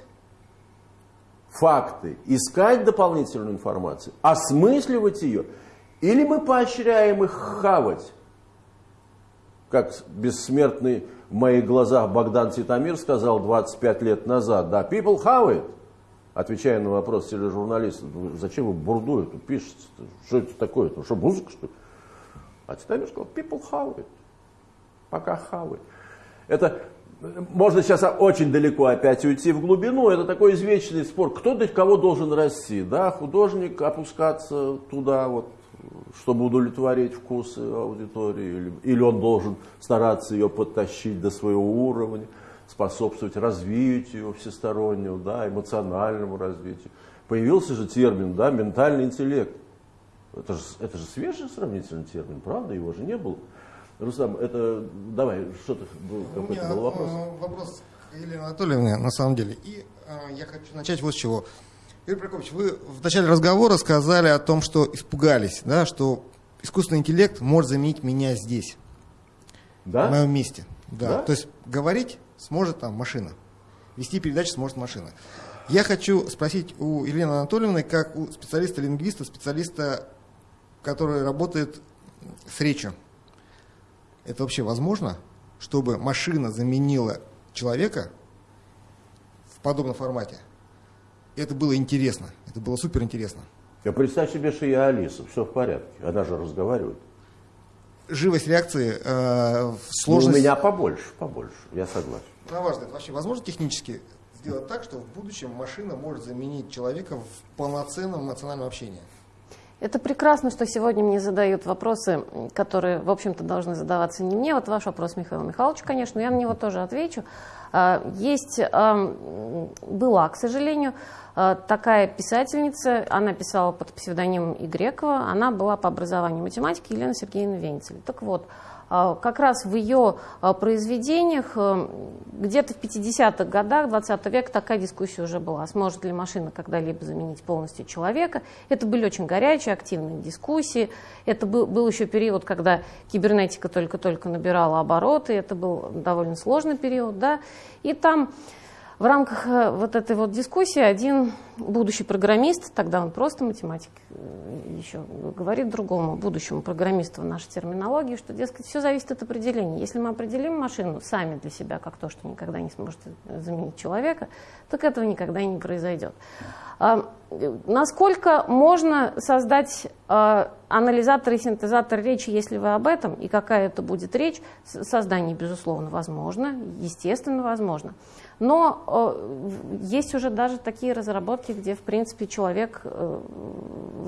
факты, искать дополнительную информацию, осмысливать ее, или мы поощряем их хавать, как бессмертный в моих глазах Богдан Титамир сказал 25 лет назад, да, people have it, отвечая на вопрос тележурналиста, «Ну, зачем вы бурду эту пишете, что это такое, это что, музыка что ли? А Титамир сказал, people have it, пока хавает. Это можно сейчас очень далеко опять уйти в глубину. Это такой извечный спор. Кто до кого должен расти? Да, художник опускаться туда, вот, чтобы удовлетворить вкусы аудитории, или, или он должен стараться ее подтащить до своего уровня, способствовать развитию всестороннего, да, эмоциональному развитию. Появился же термин, да, ментальный интеллект. Это же, это же свежий сравнительный термин, правда? Его же не было. Рустам, это давай, что ты был, какой-то был вопрос? э, вопрос к Елене Анатольевне, на самом деле. И э, я хочу начать вот с чего. Юрий Прокопьевич, вы в начале разговора сказали о том, что испугались, да, что искусственный интеллект может заменить меня здесь, Да? в моем месте. Да. Да? То есть говорить сможет там машина, вести передачи сможет машина. Я хочу спросить у Елены Анатольевны, как у специалиста-лингвиста, специалиста, который работает с речью. Это вообще возможно, чтобы машина заменила человека в подобном формате? Это было интересно, это было супер интересно. Я представь себе, что я Алиса, все в порядке. Она же разговаривает. Живость реакции, э, Ну, сложность. у меня побольше, побольше, я согласен. На ваш взгляд, вообще возможно технически сделать так, что в будущем машина может заменить человека в полноценном эмоциональном общении? Это прекрасно, что сегодня мне задают вопросы, которые, в общем-то, должны задаваться не мне. Вот ваш вопрос, Михаил Михайлович, конечно, но я на него тоже отвечу. А, Есть, была, к сожалению, такая писательница, она писала под псевдонимом И. Грекова, она была по образованию математики Елена Сергеевна Венцель. Так вот, а, как раз в ее а, произведениях э, где-то в 50-х годах 20 века такая дискуссия уже была, сможет ли машина когда-либо заменить полностью человека. Это были очень горячие, активные дискуссии. Это был, был еще период, когда кибернетика только-только набирала обороты, это был довольно сложный период. Да? И там в рамках э, вот этой вот дискуссии один будущий программист, тогда он просто математик, э, еще говорит другому будущему программисту в нашей терминологии, что, дескать, все зависит от определения. Если мы определим машину сами для себя как то, что никогда не сможет заменить человека, так этого никогда не произойдет. А, насколько можно создать а, анализатор и синтезатор речи, если вы об этом, и какая это будет речь, создание, безусловно, возможно, естественно, возможно. Но э, есть уже даже такие разработки, где, в принципе, человек, э,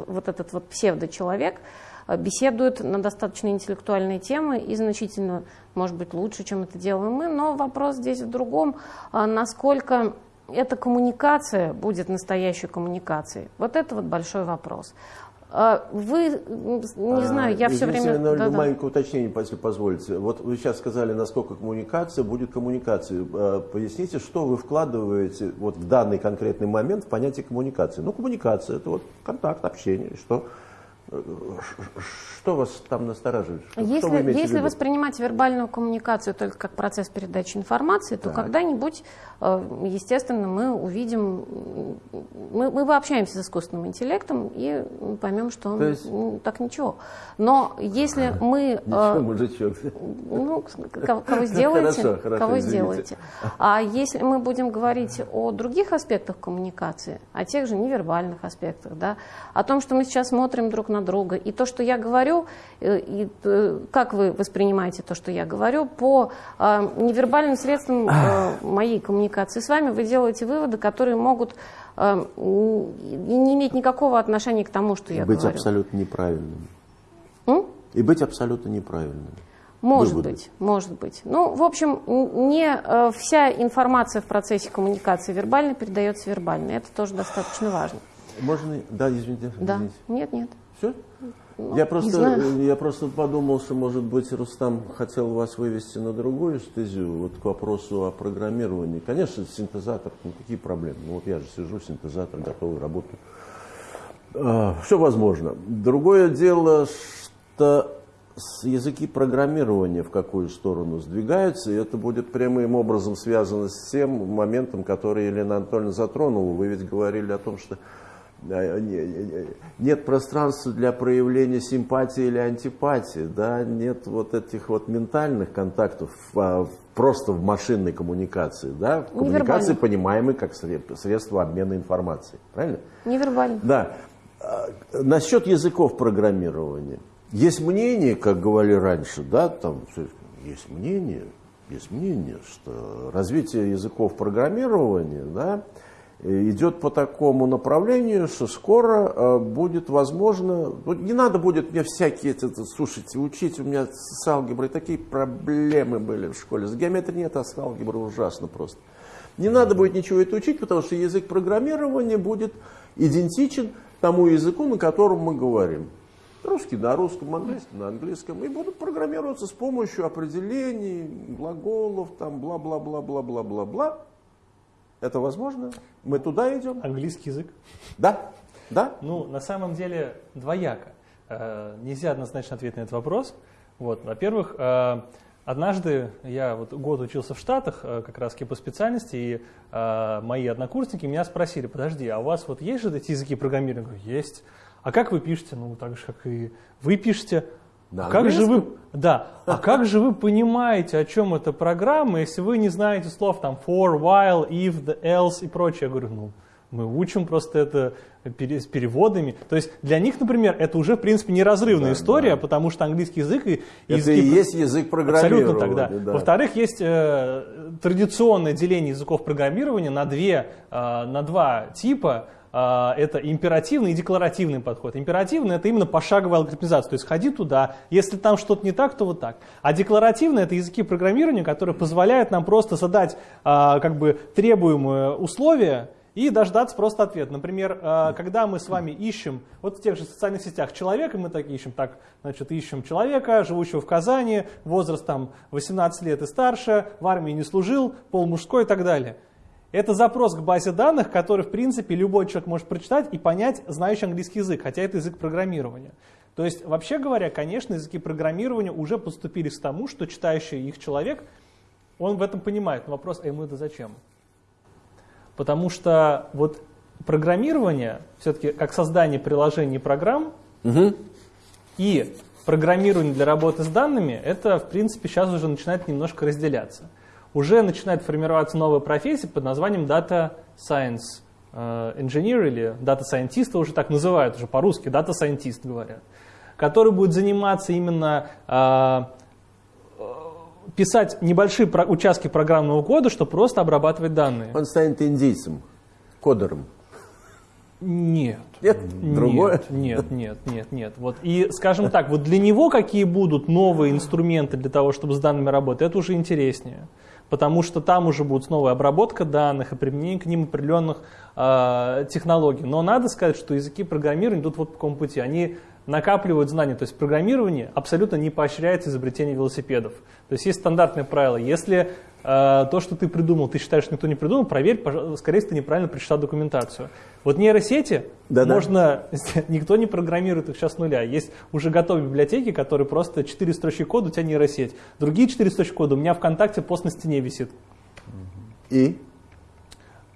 вот этот вот псевдочеловек, э, беседует на достаточно интеллектуальные темы и значительно, может быть, лучше, чем это делаем мы. Но вопрос здесь в другом, э, насколько эта коммуникация будет настоящей коммуникацией. Вот это вот большой вопрос. А, вы, не а, знаю, я все время... На да, маленькое да. уточнение, если позволите. Вот вы сейчас сказали, насколько коммуникация будет коммуникацией. А, поясните, что вы вкладываете вот в данный конкретный момент в понятие коммуникации. Ну, коммуникация – это вот контакт, общение. Что что вас там настораживает? Что, если что если воспринимать вербальную коммуникацию только как процесс передачи информации, то когда-нибудь, э, естественно, мы увидим, мы, мы пообщаемся с искусственным интеллектом и поймем, что он есть... так ничего. Но если мы... Ничего, э, мужичок. Ну, кого сделаете, хорошо, хорошо, кого сделаете. А если мы будем говорить о других аспектах коммуникации, о тех же невербальных аспектах, да, о том, что мы сейчас смотрим друг на друга, и то, что я говорю, э, и э, как вы воспринимаете то, что я говорю, по э, невербальным средствам моей коммуникации с вами вы делаете выводы, которые могут не иметь никакого отношения к тому, что я быть говорю. Быть абсолютно неправильным. М? И быть абсолютно неправильным. Может выводы. быть, может быть. Ну, в общем, не вся информация в процессе коммуникации вербально передается вербально. Это тоже достаточно важно. Можно, да, извините. Да, извините. нет, нет. Все? Ну, я, просто, я просто подумал, что, может быть, Рустам хотел вас вывести на другую стезю, вот к вопросу о программировании. Конечно, синтезатор, ну какие проблемы? Ну вот я же сижу, синтезатор, готовый, работаю. А, все возможно. Другое дело, что языки программирования в какую сторону сдвигаются, и это будет прямым образом связано с тем моментом, который Елена Анатольевна затронула. Вы ведь говорили о том, что нет пространства для проявления симпатии или антипатии, да, нет вот этих вот ментальных контактов а, просто в машинной коммуникации, да, в коммуникации, понимаемой как средство обмена информацией, правильно? Невербально. Да. А, насчет языков программирования. Есть мнение, как говорили раньше, да, там есть мнение, есть мнение, что развитие языков программирования, да, идет по такому направлению, что скоро э, будет возможно, не надо будет мне всякие, это, слушайте, учить, у меня с алгеброй такие проблемы были в школе, с геометрией нет, а с алгеброй ужасно просто. Не надо будет ничего это учить, потому что язык программирования будет идентичен тому языку, на котором мы говорим. Русский на русском, английский на английском. И будут программироваться с помощью определений, глаголов, там бла-бла-бла-бла-бла-бла-бла. Это возможно? Мы туда идем? Английский язык? Да. Да? Ну, на самом деле, двояко. Э, нельзя однозначно ответить на этот вопрос. Вот, во-первых, э, однажды я вот год учился в Штатах, э, как раз по специальности, и мои однокурсники меня спросили, подожди, а у вас вот есть же эти языки программирования? Я говорю, есть. А как вы пишете? Ну, так же, как и вы пишете. Да, как же вы, да, а как же вы понимаете, о чем эта программа, если вы не знаете слов там for, while, if, the, else и прочее? Я говорю, ну, мы учим просто это с переводами. То есть для них, например, это уже, в принципе, неразрывная да, история, да. потому что английский язык и это и есть язык программирования. Абсолютно тогда. Да. Во-вторых, есть э, традиционное деление языков программирования на, две, э, на два типа. А, это императивный и декларативный подход. Императивный это именно пошаговая алгоритмизация, то есть ходи туда, если там что-то не так, то вот так. А декларативный это языки программирования, которые позволяют нам просто задать а, как бы требуемые условия, и дождаться просто ответ. Например, э, когда мы с вами ищем, вот в тех же социальных сетях человека, мы так ищем, так, значит, ищем человека, живущего в Казани, возраст там 18 лет и старше, в армии не служил, пол мужской и так далее. Это запрос к базе данных, который, в принципе, любой человек может прочитать и понять, знающий английский язык, хотя это язык программирования. То есть, вообще говоря, конечно, языки программирования уже поступили к тому, что читающий их человек, он в этом понимает. Но вопрос, а ему это зачем? Потому что вот программирование, все-таки как создание приложений и программ, Угу. и программирование для работы с данными, это, в принципе, сейчас уже начинает немножко разделяться. Уже начинает формироваться новая профессия под названием Data Science э, Engineer или Data Scientist, уже так называют, уже по-русски Data Scientist говорят, который будет заниматься именно э, э, писать небольшие участки программного кода, чтобы просто обрабатывать данные. Он станет индийцем, кодером. Нет. Нет, другое. Нет, нет, нет, нет. Вот. И, скажем так, вот для него какие будут новые инструменты для того, чтобы с данными работать, это уже интереснее. Потому что там уже будет снова обработка данных и применение к ним определенных э, технологий. Но надо сказать, что языки программирования идут вот по какому пути. Они накапливают знания. То есть программирование абсолютно не поощряет изобретение велосипедов. То есть есть стандартное правило. Если э, то, что ты придумал, ты считаешь, что никто не придумал, проверь, скорее всего, ты неправильно прочитал документацию. Вот нейросети Да-да. можно, никто не программирует их сейчас с нуля. Есть уже готовые библиотеки, которые просто 4 строчки кода, у тебя нейросеть. Другие 4 строчки кода у меня ВКонтакте пост на стене висит. И?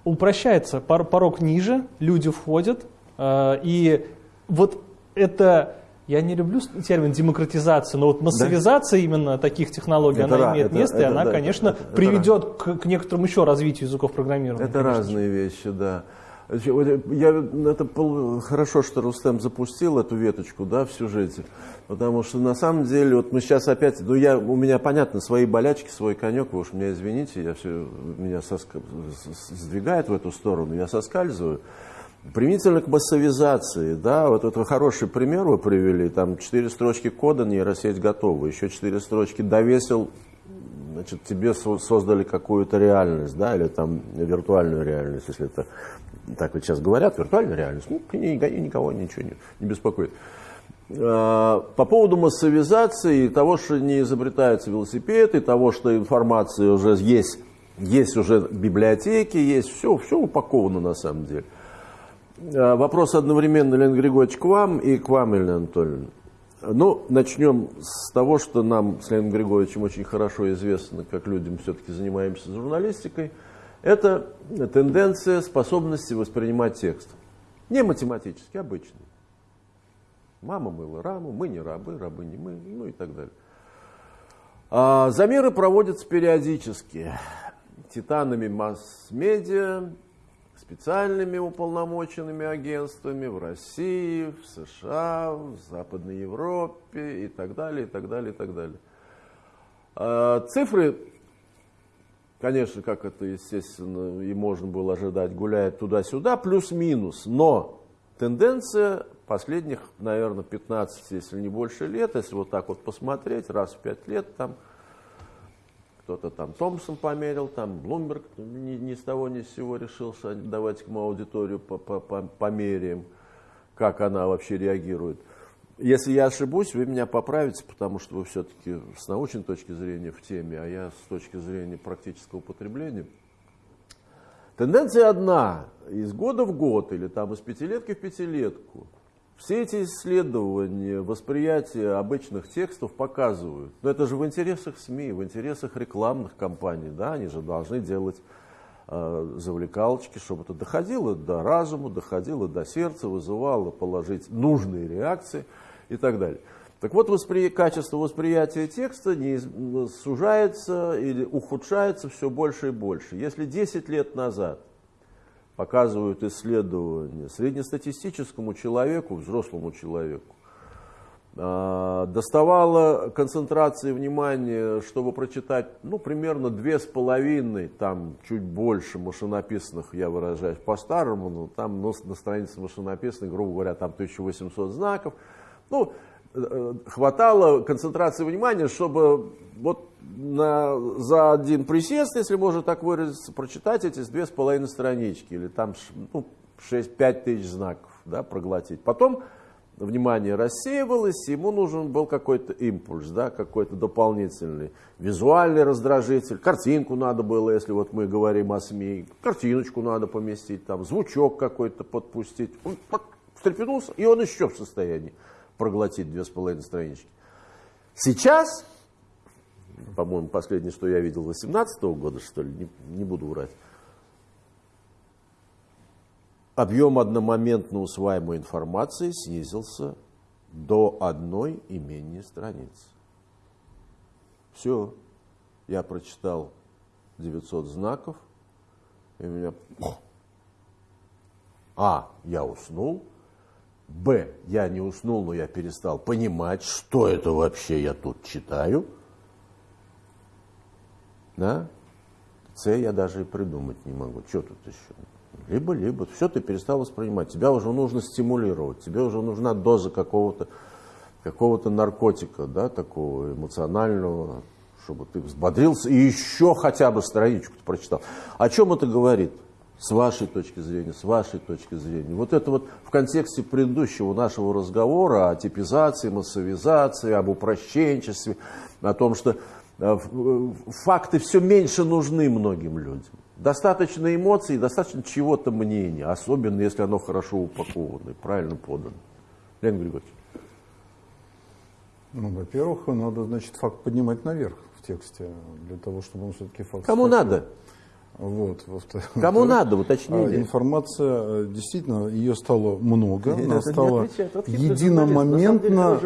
Упрощается, пор- порог ниже, люди входят, э, и вот это, я не люблю термин демократизация, но вот массовизация именно таких технологий, Это она ра- имеет это- место, и это она, да, конечно, это- это приведет к, к некоторому еще развитию языков программирования. Это конечно. разные вещи, да. Я, это хорошо, что Рустем запустил эту веточку да, в сюжете, потому что на самом деле, вот мы сейчас опять, ну я, у меня понятно, свои болячки, свой конек, вы уж меня извините, я все, меня соска- с- с- сдвигает в эту сторону, я соскальзываю. Применительно к массовизации, да, вот это хороший пример вы привели, там четыре строчки кода, нейросеть готова, еще четыре строчки довесил, значит, тебе со- создали какую-то реальность, да, или там виртуальную реальность, если это так вот сейчас говорят, виртуальная реальность, ну, ни- никого ничего не, не беспокоит. А, По поводу массовизации и того, что не изобретаются велосипеды, и того, что информация уже есть, есть уже библиотеки, есть все, все упаковано на самом деле. А, Вопрос одновременно, Леонид Григорьевич, к вам и к вам, Елена Анатольевна. Ну, начнем с того, что нам с Леонидом Григорьевичем очень хорошо известно, как людям все-таки занимаемся журналистикой. Это тенденция способности воспринимать текст. Не математически, обычный. Мама мыла раму, мы не рабы, рабы не мы, ну и так далее. А замеры проводятся периодически титанами масс-медиа, специальными уполномоченными агентствами в России, в США, в Западной Европе и так далее, и так далее, и так далее. А Цифры, конечно, как это, естественно, и можно было ожидать, гуляют туда-сюда, плюс-минус, но тенденция последних, наверное, 15, если не больше лет, если вот так вот посмотреть, раз в 5 лет там кто-то там Томпсон померил, там Блумберг ни, ни с того ни с сего решился, давайте мы аудиторию по- по- по- померяем, как она вообще реагирует. Если я ошибусь, вы меня поправите, потому что вы все-таки с научной точки зрения в теме, а я с точки зрения практического употребления. Тенденция одна, из года в год или там из пятилетки в пятилетку. Все эти исследования, восприятия обычных текстов показывают. Но это же в интересах СМИ, в интересах рекламных компаний. Да? Они же должны делать э, завлекалочки, чтобы это доходило до разума, доходило до сердца, вызывало положить нужные реакции и так далее. Так вот, воспри... качество восприятия текста не... сужается или ухудшается все больше и больше. Если 10 лет назад показывают исследования, среднестатистическому человеку, взрослому человеку, а, доставало концентрации внимания, чтобы прочитать, ну, примерно две с половиной, там, чуть больше машинописных, я выражаюсь по-старому, но там ну, на странице машинописной, грубо говоря, там 1800 знаков. Ну, э, хватало концентрации внимания, чтобы вот на, за один присест, если можно так выразиться, прочитать эти две с половиной странички, или там ну, 6-5 тысяч знаков, да, проглотить. Потом внимание рассеивалось, ему нужен был какой-то импульс, да, какой-то дополнительный визуальный раздражитель, картинку надо было, если вот мы говорим о СМИ, картиночку надо поместить, там, звучок какой-то подпустить. Он встрепенулся, и он еще в состоянии проглотить две с половиной странички. Сейчас, по-моему, последнее, что я видел, 18 -го года, что ли, не, не буду врать, объем одномоментно усваиваемой информации снизился до одной и менее страниц. Все, я прочитал 900 знаков, и у меня... А, я уснул. Б, я не уснул, но я перестал понимать, что это вообще я тут читаю. Да? С я даже и придумать не могу. Что тут еще? Либо-либо. Все ты перестал воспринимать. Тебя уже нужно стимулировать. Тебе уже нужна доза какого-то какого-то наркотика, да, такого эмоционального, чтобы ты взбодрился и еще хотя бы страничку прочитал. О чем это говорит? С вашей точки зрения, с вашей точки зрения. Вот это вот в контексте предыдущего нашего разговора о типизации, массовизации, об упрощенчестве, о том, что факты все меньше нужны многим людям. Достаточно эмоций, достаточно чего-то мнения, особенно если оно хорошо упаковано и правильно подано. Леонид Григорьевич. Ну, во-первых, надо, значит, факт поднимать наверх в тексте, для того, чтобы он все-таки факт... Кому схватил. надо? Вот, Кому надо, уточните. А, информация, э, действительно, ее стало много, Это она стала единомоментно,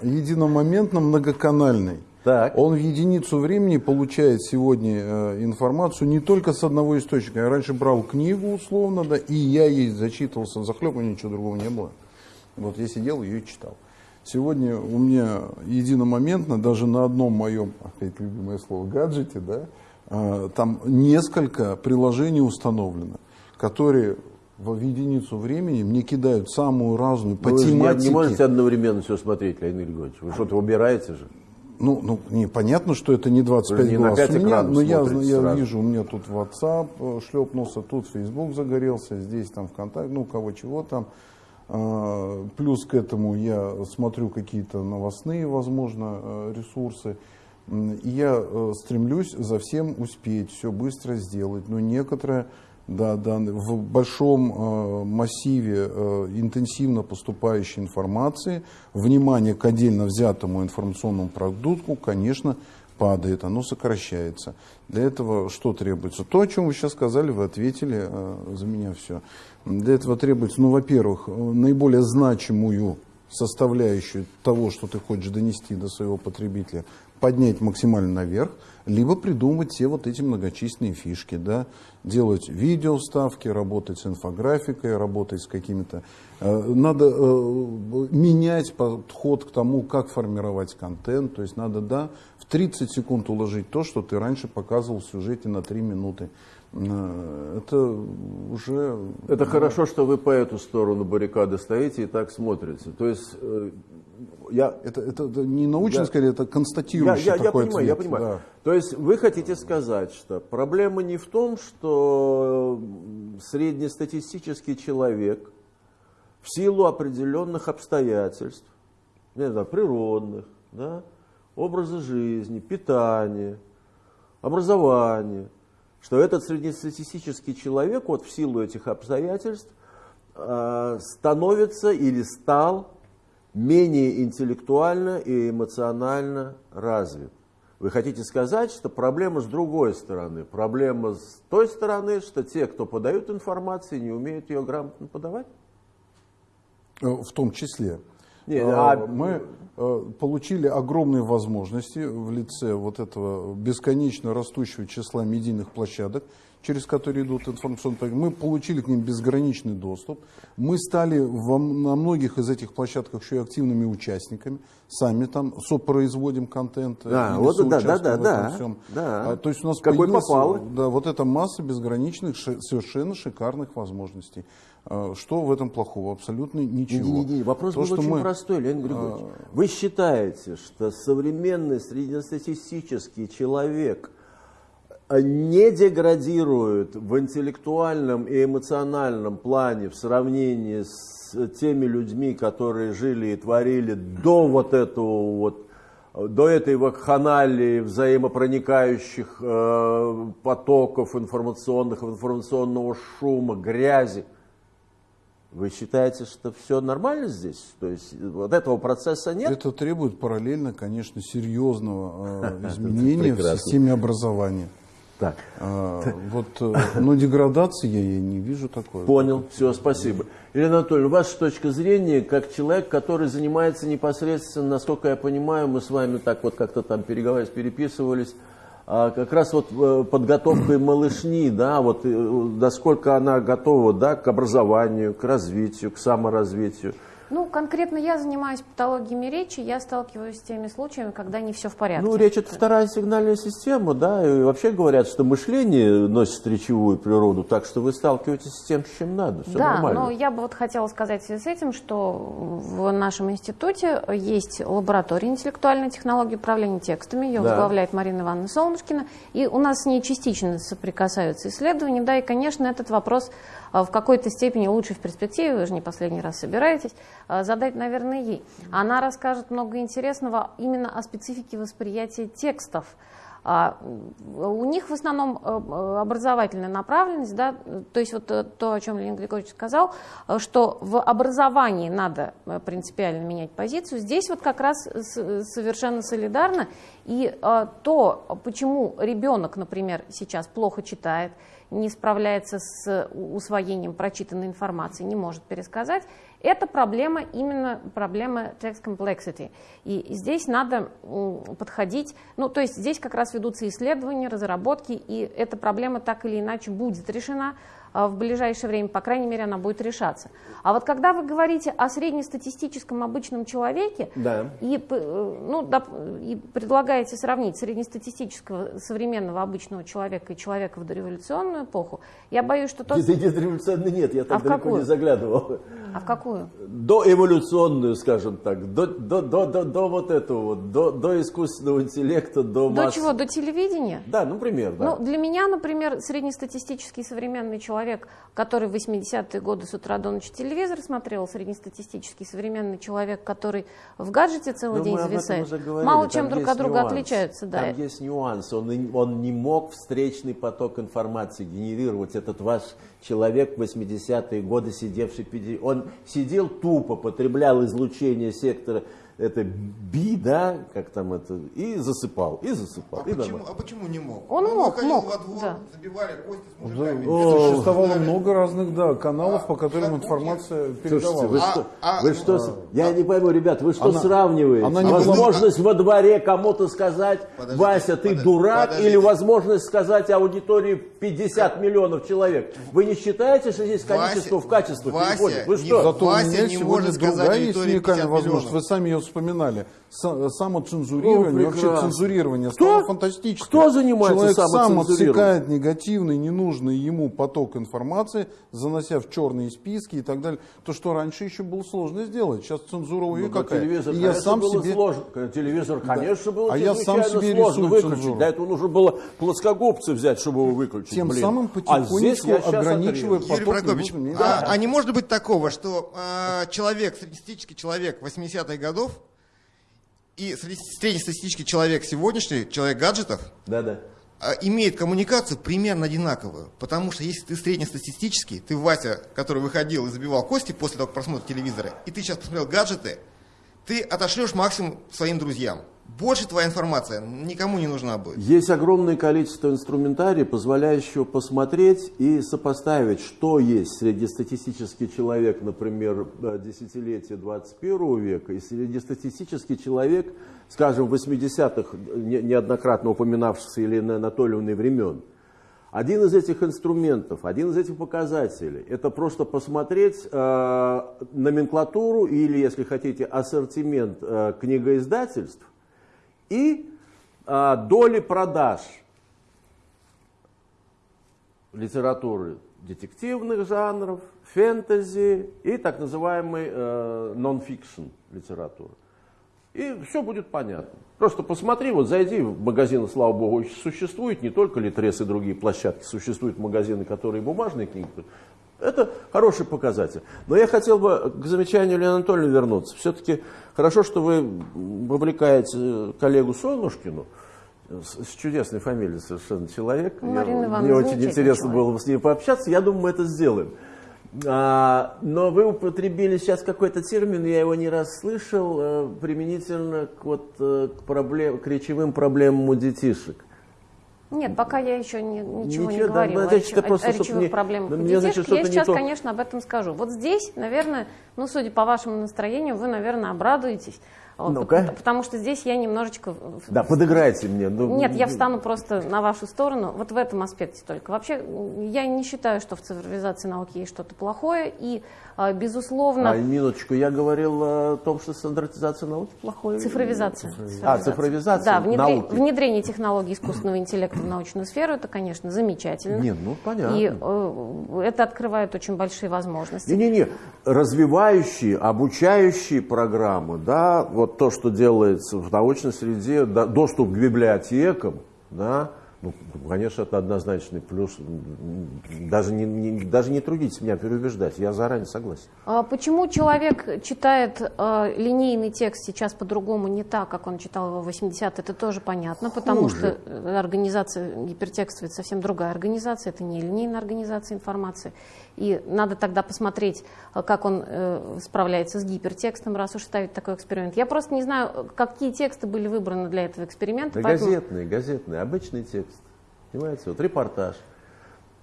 единомоментно многоканальной. Так. Он в единицу времени получает сегодня э, информацию не только с одного источника. Я раньше брал книгу условно, да, и я ей зачитывался захлеб, у ничего другого не было. Вот я сидел ее и читал. Сегодня у меня единомоментно, даже на одном моем, опять любимое слово, гаджете, да, э, там несколько приложений установлено, которые в единицу времени мне кидают самую разную по Ну, Вы же не, тематике. можете одновременно все смотреть, Леонид Григорьевич. Вы что-то убираете же. Ну, ну не, понятно, что это не 25 Вы же не на глаз пять у меня, но я, смотрите я сразу. вижу, у меня тут WhatsApp э, шлепнулся, тут Facebook загорелся, здесь там ВКонтакте, ну, кого чего там. А, Плюс к этому я смотрю какие-то новостные, возможно, э, ресурсы. И я э, стремлюсь за всем успеть, все быстро сделать. Но некоторые, да, да, в большом э, массиве э, интенсивно поступающей информации внимание к отдельно взятому информационному продукту, конечно, падает, оно сокращается. Для этого что требуется? То, о чем вы сейчас сказали, вы ответили э, за меня все. Для этого требуется, ну, во-первых, наиболее значимую составляющую того, что ты хочешь донести до своего потребителя, поднять максимально наверх, либо придумать все вот эти многочисленные фишки, да, делать видео ставки, работать с инфографикой, работать с какими-то... э, Надо э, менять подход к тому, как формировать контент, то есть надо, да, в 30 секунд уложить то, что ты раньше показывал в сюжете на 3 минуты. Э, Это уже... Это хорошо, что вы по эту сторону баррикады стоите и так смотрите. То есть я, Это, это, это не научно, Я- скорее, это я, констатирующий я, я такой понимаю, я ответ, понимаю. да. То есть вы хотите сказать, что проблема не в том, что среднестатистический человек в силу определенных обстоятельств, не знаю, природных, да, образа жизни, питания, образования, что этот среднестатистический человек вот в силу этих обстоятельств э, становится или стал менее интеллектуально и эмоционально развит. Вы хотите сказать, что проблема с другой стороны. Проблема с той стороны, что те, кто подают информацию, не умеют ее грамотно подавать? Э, В том числе. Не, Э, а- Мы э, получили огромные возможности в лице вот этого бесконечно растущего числа медийных площадок, через которые идут информационные. Мы получили к ним безграничный доступ. Мы стали во на многих из этих площадках еще и активными участниками. Сами там сопроизводим контент. э, Да, вот да, да, да, да, всем. да. А, То есть у нас Какой попало. да, вот эта масса безграничных, совершенно шикарных возможностей. А, Что в этом плохого? Абсолютно ничего. Не-не-не, вопрос То, был очень мы- простой, Леонид Григорьевич. а, Вы считаете, что современный среднестатистический человек не деградирует в интеллектуальном и эмоциональном плане в сравнении с теми людьми, которые жили и творили до вот этого вот до этой вакханалии взаимопроникающих э, потоков информационных, информационного шума, грязи. Вы считаете, что все нормально здесь? То есть вот этого процесса нет? Это требует параллельно, конечно, серьезного э, изменения в системе образования. Так. А, вот, э, но деградации я, я не вижу такой. Понял, все, спасибо. Елена Анатольевна, ваша точка зрения, как человек, который занимается непосредственно, насколько я понимаю, мы с вами так вот как-то там переговаривались, переписывались, а как раз вот э, подготовкой малышни, да, вот э, насколько она готова, да, к образованию, к развитию, к саморазвитию. Ну, конкретно я занимаюсь патологиями речи, я сталкиваюсь с теми случаями, когда не все в порядке. Ну, речь это вторая сигнальная система, да, и вообще говорят, что мышление носит речевую природу, так что вы сталкиваетесь с тем, с чем надо, все да, нормально. но я бы вот хотела сказать в связи с этим, что в нашем институте есть лаборатория интеллектуальной технологии управления текстами, ее Да. возглавляет Марина Ивановна Солнышкина, и у нас с ней частично соприкасаются исследования, да, и, конечно, этот вопрос в какой-то степени лучше в перспективе, вы же не последний раз собираетесь, а, задать, наверное, ей. Она расскажет много интересного именно о специфике восприятия текстов. А, у них в основном э, э, образовательная направленность, да, то есть вот э, то, о чем Леонид Григорьевич сказал, э, что в образовании надо э, принципиально менять позицию. Здесь вот как раз совершенно солидарно. И э, то, почему ребенок, например, сейчас плохо читает, не справляется с усвоением прочитанной информации, не может пересказать, это проблема, именно проблема text complexity. И здесь надо подходить, ну, то есть здесь как раз ведутся исследования, разработки, и эта проблема так или иначе будет решена в ближайшее время, по крайней мере, она будет решаться. А вот когда вы говорите о среднестатистическом обычном человеке, Да. и, э, ну, и предлагаете сравнить среднестатистического современного обычного человека и человека в дореволюционную эпоху, я боюсь, что тот... Нет, нет, я так А далеко какую? не заглядывал. А в какую? До эволюционную, скажем так, до, до, до, до, до вот этого вот, до, до искусственного интеллекта, до До масс- чего? До телевидения? Да, ну, пример, да. Ну, для меня, например, среднестатистический современный человек, который в 80-е годы с утра до ночи телевизор смотрел, среднестатистический современный человек, который в гаджете целый Но день об этом зависает, мало чем друг от друга нюанс. отличаются. Да. Там есть нюанс. Он, он не мог встречный поток информации генерировать. Этот ваш человек в 80-е годы, сидевший... Он сидел тупо, потреблял излучение сектора это би, да, как там это, и засыпал, и засыпал, А и почему, а почему не мог? Он мог, выходил мог, во двор, да. забивали кости с Да, мужиками. О, Существовало много разных да, каналов, по которым А, информация Слушайте, вы передавалась. А- что, а- вы что, с- я не пойму, ребят, вы что Она- сравниваете? она не возможность во дворе кому-то сказать, Подождите, Вася, ты подождите, дурак, подождите. или возможность сказать аудитории 50 миллионов человек. Вы не считаете, что здесь количество Вася- в качество Вася переходит? Вы не- что? Зато Вася у меня не сегодня может сказать другая есть аудитории уникальная 50 возможность. миллионов. Вы сами ее вспоминали. Са- Самоцензурирование, О, вообще цензурирование Кто? стало фантастическим. Кто занимается Человек сам отсекает негативный, ненужный ему поток информации, занося в черные списки и так далее. То, что раньше еще было сложно сделать. Сейчас цензура Ну, да, какая. телевизор, И я конечно, сам себе... сложно. Телевизор, конечно, было А я сам себе сложно выключить. цензуру. Для этого нужно было плоскогубцы взять, чтобы его выключить. Тем блин. самым а потихонечку щас ограничивая отрежу. Юрий поток Прокопьевич, ненужный мне. а, а не может быть такого, что а, человек, среднестатистический человек 80-х годов и среднестатистический человек сегодняшний, человек гаджетов, Да-да. а, имеет коммуникацию примерно одинаковую. Потому что если ты среднестатистический, ты Вася, который выходил и забивал кости после того, как просмотра телевизора, и ты сейчас посмотрел гаджеты, ты отошлешь максимум своим друзьям. Больше твоя информация никому не нужна будет. Есть огромное количество инструментария, позволяющего посмотреть и сопоставить, что есть среднестатистический человек, например, э, десятилетия 21 века, и среднестатистический человек, скажем, 80-х, не- неоднократно упоминавшихся Еленой Анатольевной времен. Один из этих инструментов, один из этих показателей, это просто посмотреть э, номенклатуру или, если хотите, ассортимент э, книгоиздательств и э, доли продаж литературы детективных жанров, фэнтези и так называемой э, нон-фикшн литературы. И все будет понятно. Просто посмотри, вот зайди в магазины, слава богу, существуют не только Литрес и другие площадки, существуют магазины, которые бумажные книги. Это хороший показатель. Но я хотел бы к замечанию Лены Анатольевны вернуться. Все-таки хорошо, что вы вовлекаете коллегу Солнушкину, с, чудесной фамилией совершенно человек. Марина Я- Ивановна Мне очень интересно человек. было бы с ней пообщаться. Я думаю, мы это сделаем. А, но вы употребили сейчас какой-то термин, я его не раз слышал, э, применительно к, вот, э, к, проблем, к речевым проблемам у детишек. Нет, пока я еще не- ничего, не Ничего, да, говорила о, значит, это просто, о речевых не- проблемах у детишек. Я не сейчас, то. конечно, об этом скажу. Вот здесь, наверное, ну, судя по вашему настроению, вы, наверное, обрадуетесь. Вот, Ну-ка. пот- Потому что здесь я немножечко... Да, подыграйте мне. ну, Нет, я ну, встану просто на вашу сторону, вот в этом аспекте только. Вообще, я не считаю, что в цифровизации науки есть что-то плохое, и, а, безусловно, А, минуточку, я говорил о том, что стандартизация науки плохое. Цифровизация. А, цифровизация Да, внедре- науки. внедрение технологий искусственного интеллекта в научную сферу, это, конечно, замечательно. Нет, ну понятно. И э, это открывает очень большие возможности. Не-не-не, развивающие, обучающие программы, да, вот то, что делается в научной среде, да, доступ к библиотекам, да, ну, конечно, это однозначный плюс. Даже не, не- даже не трудитесь меня переубеждать, я заранее согласен. А Почему человек читает э, линейный текст сейчас по-другому, не так, как он читал его в 80 это тоже понятно, потому Хуже. что э, организация гипертекстовая совсем другая организация, это не линейная организация информации. И надо тогда посмотреть, э, как он э, справляется с гипертекстом, раз уж ставить такой эксперимент. Я просто не знаю, какие тексты были выбраны для этого эксперимента. Да поэтому- газетный, газетный, обычный текст. Понимаете, вот репортаж.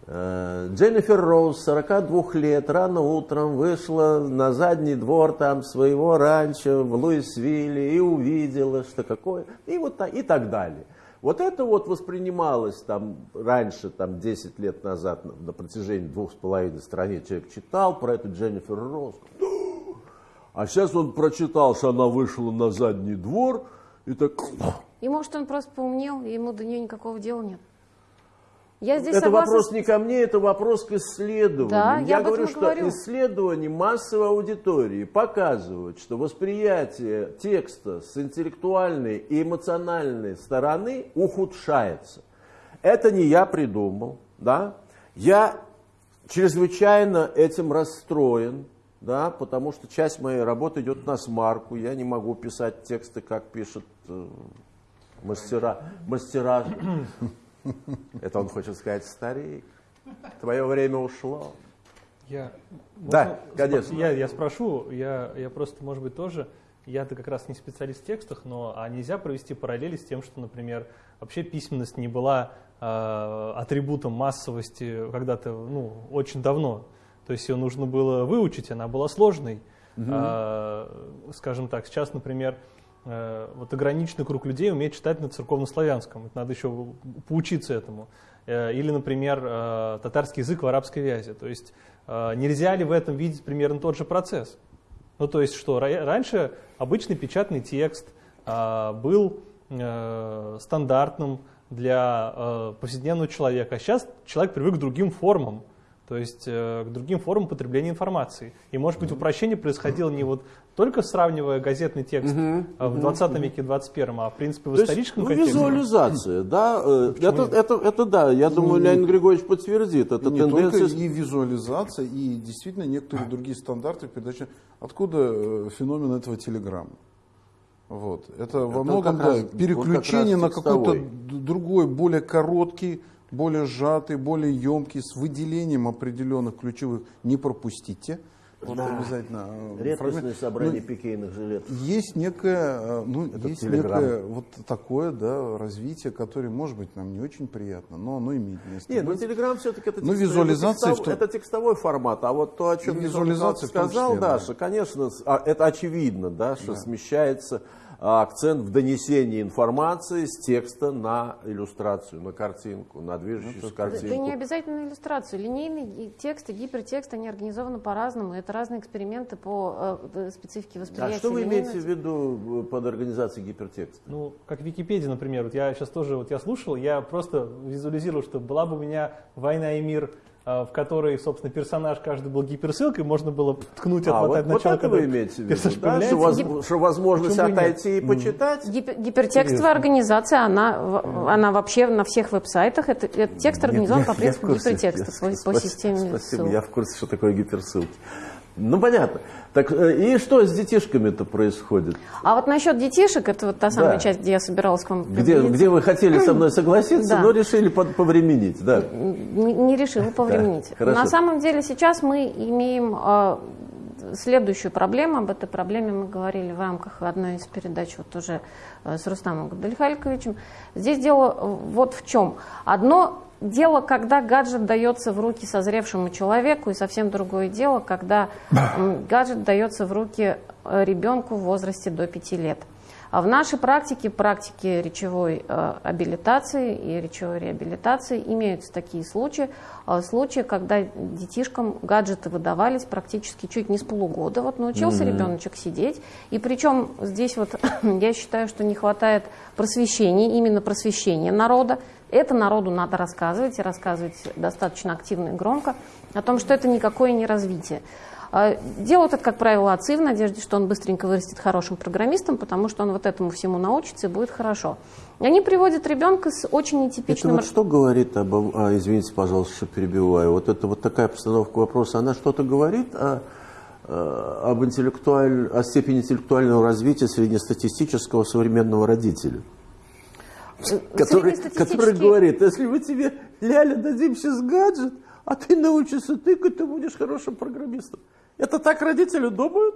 Э, Дженнифер Роуз, 42 лет, рано утром вышла на задний двор там своего ранчо в Луисвилле и увидела, что какое, и вот и так далее. Вот это вот воспринималось там раньше, там 10 лет назад, на, на протяжении двух с половиной страниц человек читал про эту Дженнифер Роуз. А сейчас он прочитал, что она вышла на задний двор и так... И может он просто поумнел, ему до нее никакого дела нет. Я здесь это согласна вопрос не ко мне, это вопрос к исследованию. Да, я этом говорю, что говорю. исследования массовой аудитории показывают, что восприятие текста с интеллектуальной и эмоциональной стороны ухудшается. Это не я придумал, да? Я чрезвычайно этим расстроен, да, потому что часть моей работы идет на смарку. Я не могу писать тексты, как пишут э, мастера, мастера это он хочет сказать, старик, твое время ушло. Я, Да, можно конечно. Я, я спрошу, я, я просто, может быть, тоже, я-то как раз не специалист в текстах, но а нельзя провести параллели с тем, что, например, вообще письменность не была э, атрибутом массовости когда-то, ну, очень давно. То есть ее нужно было выучить, она была сложной. А, скажем так, сейчас, например, э, вот ограниченный круг людей умеет читать на церковнославянском. Это надо еще поучиться этому. Э, Или, например, э, татарский язык в арабской вязи. То есть э, нельзя ли в этом видеть примерно тот же процесс? Ну, то есть что, ра- раньше обычный печатный текст был э, стандартным для э, повседневного человека, а сейчас человек привык к другим формам, то есть э, к другим формам потребления информации. И, может быть, упрощение происходило не вот только сравнивая газетный текст э, в 20 веке и 21, а в принципе в То есть, историческом ну, контексте. визуализация, да, э, это, это, это да, я думаю, Леонид Григорьевич подтвердит, это не тенденция... только и визуализация, и действительно некоторые другие стандарты передачи. Откуда э, феномен этого телеграмма? Вот. Это, во Это многом как да, раз- вот переключение как на какой-то другой, более короткий, более сжатый, более емкий, с выделением определенных ключевых. Не пропустите. Вот обязательно. э, Редкостное собрание Ну, пикейных жилетов. есть некое, э, ну, Это есть некое вот такое да, развитие, которое, может быть, нам не очень приятно, но оно имеет место Нет, ну быть. Телеграм все-таки это, Ну, визуализация это, в том- текстовой, это текстовой формат, а вот то, о чем визуализация том сказал, числе, да. Даша, конечно, с- а, это очевидно, да, что смещается а, акцент в донесении информации с текста на иллюстрацию, на картинку, на движущуюся Да, картинку. да не обязательно иллюстрацию. Линейный и текст и гипертекст, они организованы по-разному. Это разные эксперименты по э, специфике А восприятия. что вы линейного имеете в виду э, под организацией гипертекста? Ну, как Википедия, например, вот я сейчас тоже, вот я слушал, я просто визуализировал, что была бы у меня «Война и мир» в которой, собственно, персонаж каждый был гиперссылкой, можно было ткнуть, А, отмотать вот, вот начало, это когда вы имеете в виду, да? Что, воз- что возможность Почему бы и нет? отойти и почитать? Гипер- гипертекстовая организация, она, она вообще на всех веб-сайтах, это, этот текст организован по принципу в курсе. гипертекста, Я- по, по спасибо, системе Спасибо, ссылок. я в курсе, что такое гиперссылки. Ну, понятно. Так, э, и что с детишками-то происходит? А вот насчет детишек, это вот та самая Да. часть, где я собиралась к вам Где, где вы хотели со мной согласиться, Да. но решили повременить, да. не, не решила повременить. хорошо. На самом деле сейчас мы имеем э, следующую проблему. Об этой проблеме мы говорили в рамках одной из передач вот уже э, с Рустамом Габдальхальковичем. Здесь дело вот в чем. Одно дело, когда гаджет дается в руки созревшему человеку, и совсем другое дело, когда гаджет дается в руки э, ребенку в возрасте до 5 лет. А в нашей практике, практике речевой э, абилитации и речевой реабилитации имеются такие случаи, э, случаи, когда детишкам гаджеты выдавались практически чуть не с полугода. Вот научился ребеночек сидеть, и причем здесь вот я считаю, что не хватает просвещения, именно просвещения народа. Это народу надо рассказывать, и рассказывать достаточно активно и громко, о том, что это никакое не развитие. А, Делают это, как правило, отцы в надежде, что он быстренько вырастет хорошим программистом, потому что он вот этому всему научится и будет хорошо. И Они приводят ребенка с очень Это нетипичным... вот что говорит об... а, извините, пожалуйста, что перебиваю. Вот это вот такая постановка вопроса, она что-то говорит о, э, об интеллектуаль... о степени интеллектуального развития среднестатистического современного родителя? Который, Среднестатистический- который говорит, если мы тебе, Ляля, дадим сейчас гаджет, а ты научишься тыкать, ты будешь хорошим программистом. Это так родители думают?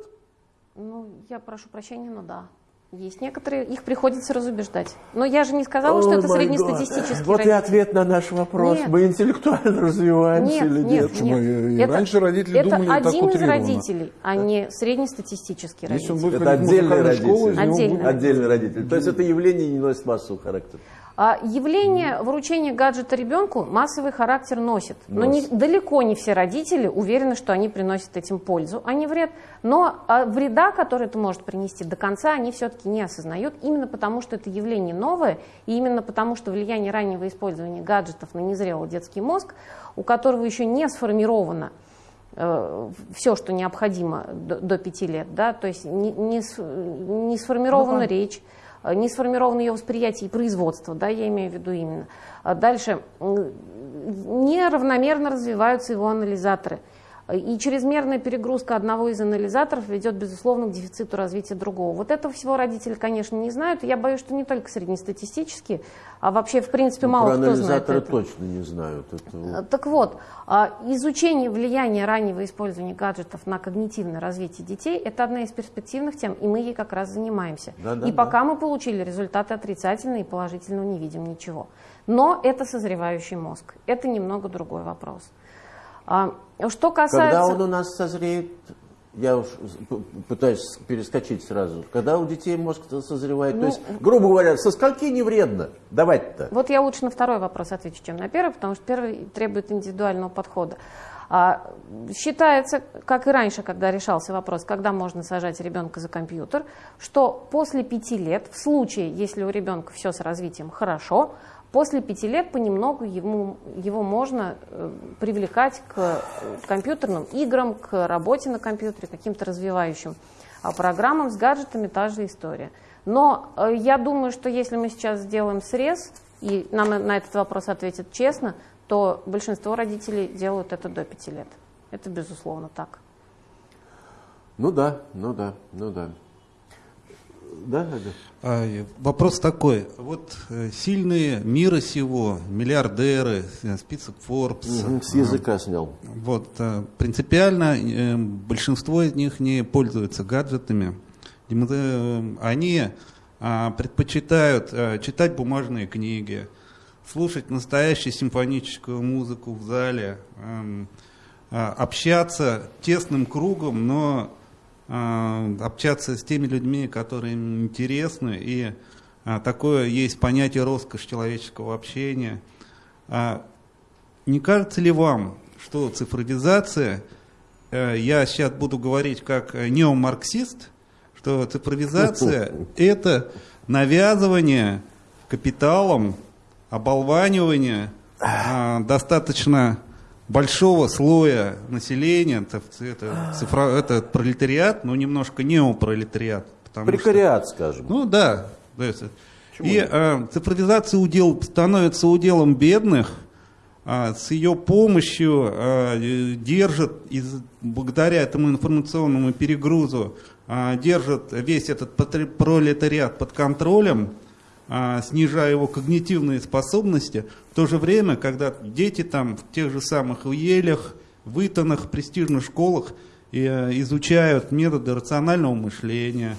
Ну, я прошу прощения, но да. Есть некоторые, их приходится разубеждать. Но я же не сказала, что О, это среднестатистический. Вот и родитель. ответ на наш вопрос. Нет. Мы интеллектуально развиваемся Нет, или нет, нет? Нет. И раньше родители это думали так один из утрированно. родителей, а не среднестатистический Если он родитель. будет Это отдельный школу, родитель. него Отдельный. будет- Отдельный родитель. То есть это явление не носит массового характера. А явление вручения гаджета ребенку массовый характер носит. Но не, далеко не все родители уверены, что они приносят этим пользу, а не вред. Но а, вреда, который это может принести до конца, они все-таки не осознают, именно потому что это явление новое, и именно потому что влияние раннего использования гаджетов на незрелый детский мозг, у которого еще не сформировано все, что необходимо до, до 5 лет, да, то есть не, не, не сформирована речь, э, не сформировано ее восприятие и производство, да, я имею в виду именно. А Дальше неравномерно развиваются его анализаторы. И чрезмерная перегрузка одного из анализаторов ведет, безусловно, к дефициту развития другого. Вот этого всего родители, конечно, не знают. Я боюсь, что не только среднестатистические, а вообще, в принципе, Ну, мало про кто знает анализаторы это. точно не знают. Это. Э, Так вот, а, изучение влияния раннего использования гаджетов на когнитивное развитие детей – это одна из перспективных тем, и мы ей как раз занимаемся. Да, да, и да. пока мы получили результаты отрицательные и положительного не видим ничего. Но это созревающий мозг. Это немного другой вопрос. А, Что касается... Когда он у нас созреет, я уж пытаюсь перескочить сразу, когда у детей мозг созревает, Ну, то есть, грубо говоря, со скольки не вредно давать-то? Вот я лучше на второй вопрос отвечу, чем на первый, потому что первый требует индивидуального подхода. А, считается, как и раньше, когда решался вопрос, когда можно сажать ребенка за компьютер, что после пяти лет, в случае, если у ребенка все с развитием хорошо, после пяти лет понемногу ему, его можно э, привлекать к э, компьютерным играм, к работе на компьютере, каким-то развивающим а программам с гаджетами та же история. Но э, я думаю, что если мы сейчас сделаем срез, и нам на этот вопрос ответят честно, то большинство родителей делают это до 5 лет. Это безусловно так. Ну да, ну да, ну да. Да, Надя? А, Вопрос такой. Вот э, сильные мира сего, миллиардеры, э, список Forbes. Мгм, С языка снял. Вот, принципиально большинство из них не пользуются гаджетами. Они а, предпочитают читать бумажные книги, слушать настоящую симфоническую музыку в зале, эм, а, общаться тесным кругом, но общаться с теми людьми, которые им интересны. И а, такое есть понятие роскошь человеческого общения. А, не кажется ли вам, что цифровизация, э, я сейчас буду говорить как э, неомарксист, что цифровизация – это навязывание капиталом, оболванивание а, достаточно большого слоя населения, это, это, цифра, это пролетариат, но немножко неопролетариат. потому что- Прекариат, скажем. ну да. и э, цифровизация удел становится уделом бедных, а, с ее помощью э, держит, из, благодаря этому информационному перегрузу, а, держит весь этот пролетариат под контролем, а, снижая его когнитивные способности, в то же время, когда дети там в тех же самых Елях, в престижных школах э, изучают методы рационального мышления,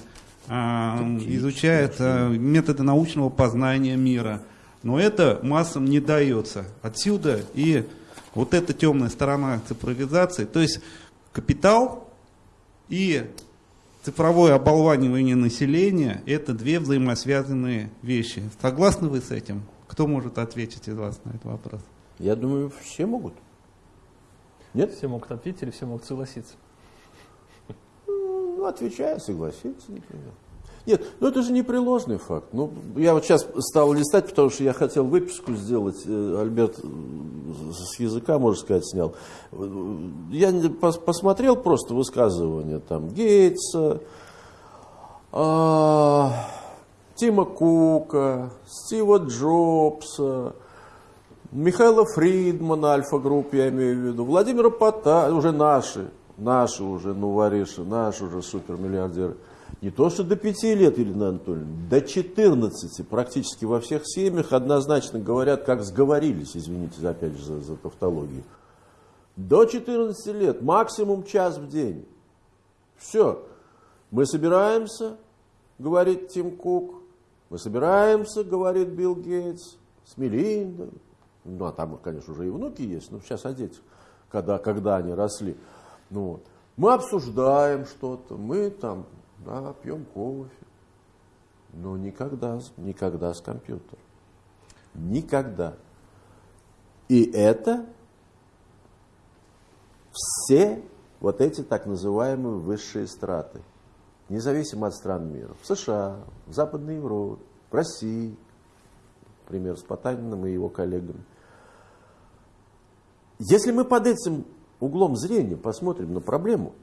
а, изучают методы научного познания мира. Но это массам не дается. Отсюда и вот эта темная сторона цифровизации. То есть капитал и цифровое оболванивание населения – это две взаимосвязанные вещи. Согласны вы с этим? Кто может ответить из вас на этот вопрос? Я думаю, все могут. Нет? Все могут ответить или все могут согласиться. Ну, отвечаю, согласиться, например. Нет, ну это же непреложный факт. Ну, я вот сейчас стал листать, потому что я хотел выписку сделать. Э, Альберт э, с языка, можно сказать, снял. Я посмотрел просто высказывания там Гейтса, а, Тима Кука, Стива Джобса, Михаила Фридмана, Альфа-групп, я имею в виду, Владимира Пота, уже наши, наши уже, ну, вориши, наши уже супермиллиардеры. Не то, что до пяти лет, Елена Анатольевна, до 14 практически во всех семьях однозначно говорят, как сговорились, извините опять же за, за тавтологию. До 14 лет, максимум час в день. Все. Мы собираемся, говорит Тим Кук, мы собираемся, говорит Билл Гейтс, с Мелиндой. Ну, а там, конечно, уже и внуки есть, но сейчас о детях, когда, когда они росли. Ну, вот. Мы обсуждаем что-то, мы там да, пьем кофе, но никогда, никогда с компьютером. Никогда. И это все вот эти так называемые высшие страты, независимо от стран мира. В США, в Западной Европе, в России, например, с Потаниным и его коллегами. Если мы под этим углом зрения посмотрим на проблему,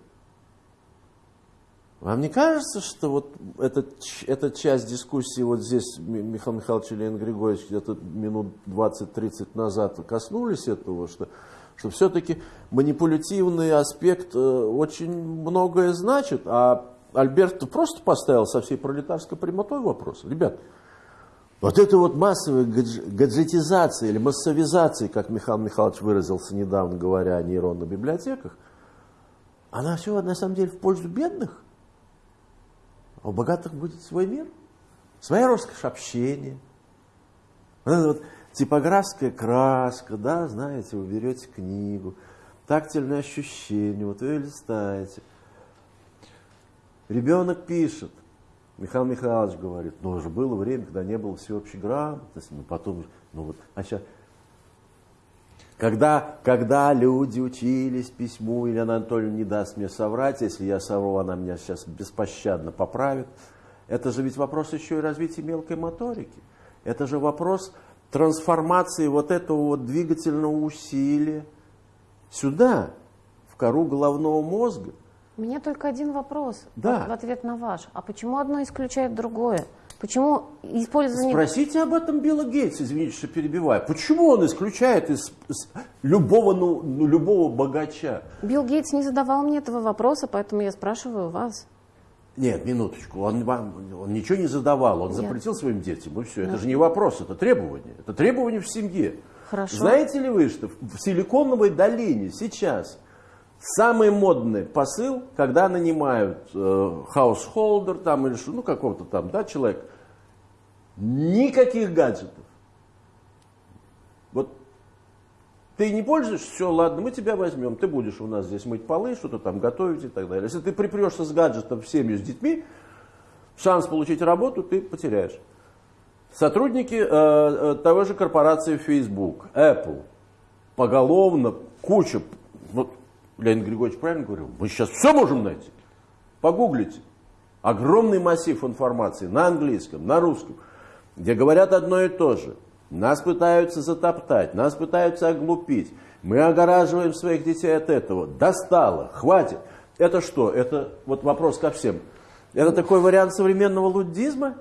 вам не кажется, что вот эта, ч- эта часть дискуссии вот здесь Ми- Михаил Михайлович и Леонид Григорьевич где-то минут 20-30 назад коснулись этого, что, что все-таки манипулятивный аспект э, очень многое значит, а Альберт просто поставил со всей пролетарской прямотой вопрос. Ребят, вот это вот массовая гадж- гаджетизация или массовизация, как Михаил Михайлович выразился недавно, говоря о нейронных библиотеках, она все на самом деле в пользу бедных. А у богатых будет свой мир, своя роскошь общения. Вот эта вот типографская краска, да, знаете, вы берете книгу, тактильное ощущение, вот вы листаете. Ребенок пишет, Михаил Михайлович говорит, ну уже было время, когда не было всеобщей грамотности, ну потом, ну вот, а сейчас, когда, когда люди учились письму, Елена Анатольевна не даст мне соврать, если я совру, она меня сейчас беспощадно поправит. Это же ведь вопрос еще и развития мелкой моторики. Это же вопрос трансформации вот этого вот двигательного усилия сюда, в кору головного мозга. У меня только один вопрос Да. в, ответ на ваш. А почему одно исключает другое? Почему использование... Спросите об этом Билла Гейтса, извините, что перебиваю. Почему он исключает из, из любого, ну, ну, любого богача? Билл Гейтс не задавал мне этого вопроса, поэтому я спрашиваю вас. Нет, минуточку, он, вам, он ничего не задавал, он Я- запретил своим детям, и все. Это Да. же не вопрос, это требование. Это требование в семье. Хорошо. Знаете ли вы, что в Силиконовой долине сейчас самый модный посыл, когда нанимают э, householder там или что, ну какого-то там, да, человек, никаких гаджетов. Вот ты не пользуешься, все, ладно, мы тебя возьмем, ты будешь у нас здесь мыть полы, что-то там готовить и так далее. Если ты припрешься с гаджетом в семью с детьми, шанс получить работу ты потеряешь. Сотрудники э, э, того же корпорации Facebook, Apple, поголовно, куча, вот Леонид Григорьевич правильно говорил, мы сейчас все можем найти. Погуглите. Огромный массив информации на английском, на русском, где говорят одно и то же. Нас пытаются затоптать, нас пытаются оглупить. Мы огораживаем своих детей от этого. Достало, хватит. Это что? Это вот вопрос ко всем. Это такой вариант современного луддизма?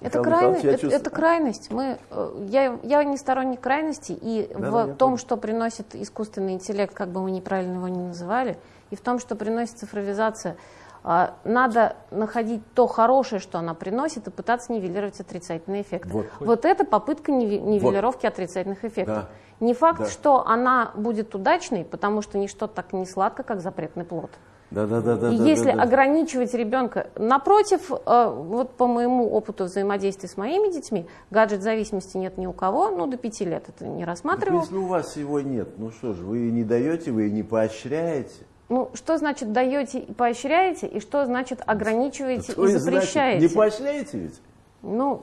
Это, крайность, это, это крайность. Мы, э, я, я не сторонник крайности, и Да, в да, том, понял. что приносит искусственный интеллект, как бы мы неправильно его ни называли, и в том, что приносит цифровизация, а, надо находить то хорошее, что она приносит, и пытаться нивелировать отрицательные эффекты. Вот. это попытка нивелировки отрицательных эффектов. Да. Не факт, Да. что она будет удачной, потому что ничто так не сладко, как запретный плод. Да, да, да, да. И да, если да, да. ограничивать ребенка, напротив, э, вот по моему опыту взаимодействия с моими детьми, гаджет зависимости нет ни у кого, ну до пяти лет это не Так рассматривал. если у вас его нет, ну что же, вы не даете, вы и не поощряете. Ну что значит даете и поощряете, и что значит ограничиваете То и есть, значит, запрещаете? не поощряете ведь? Ну,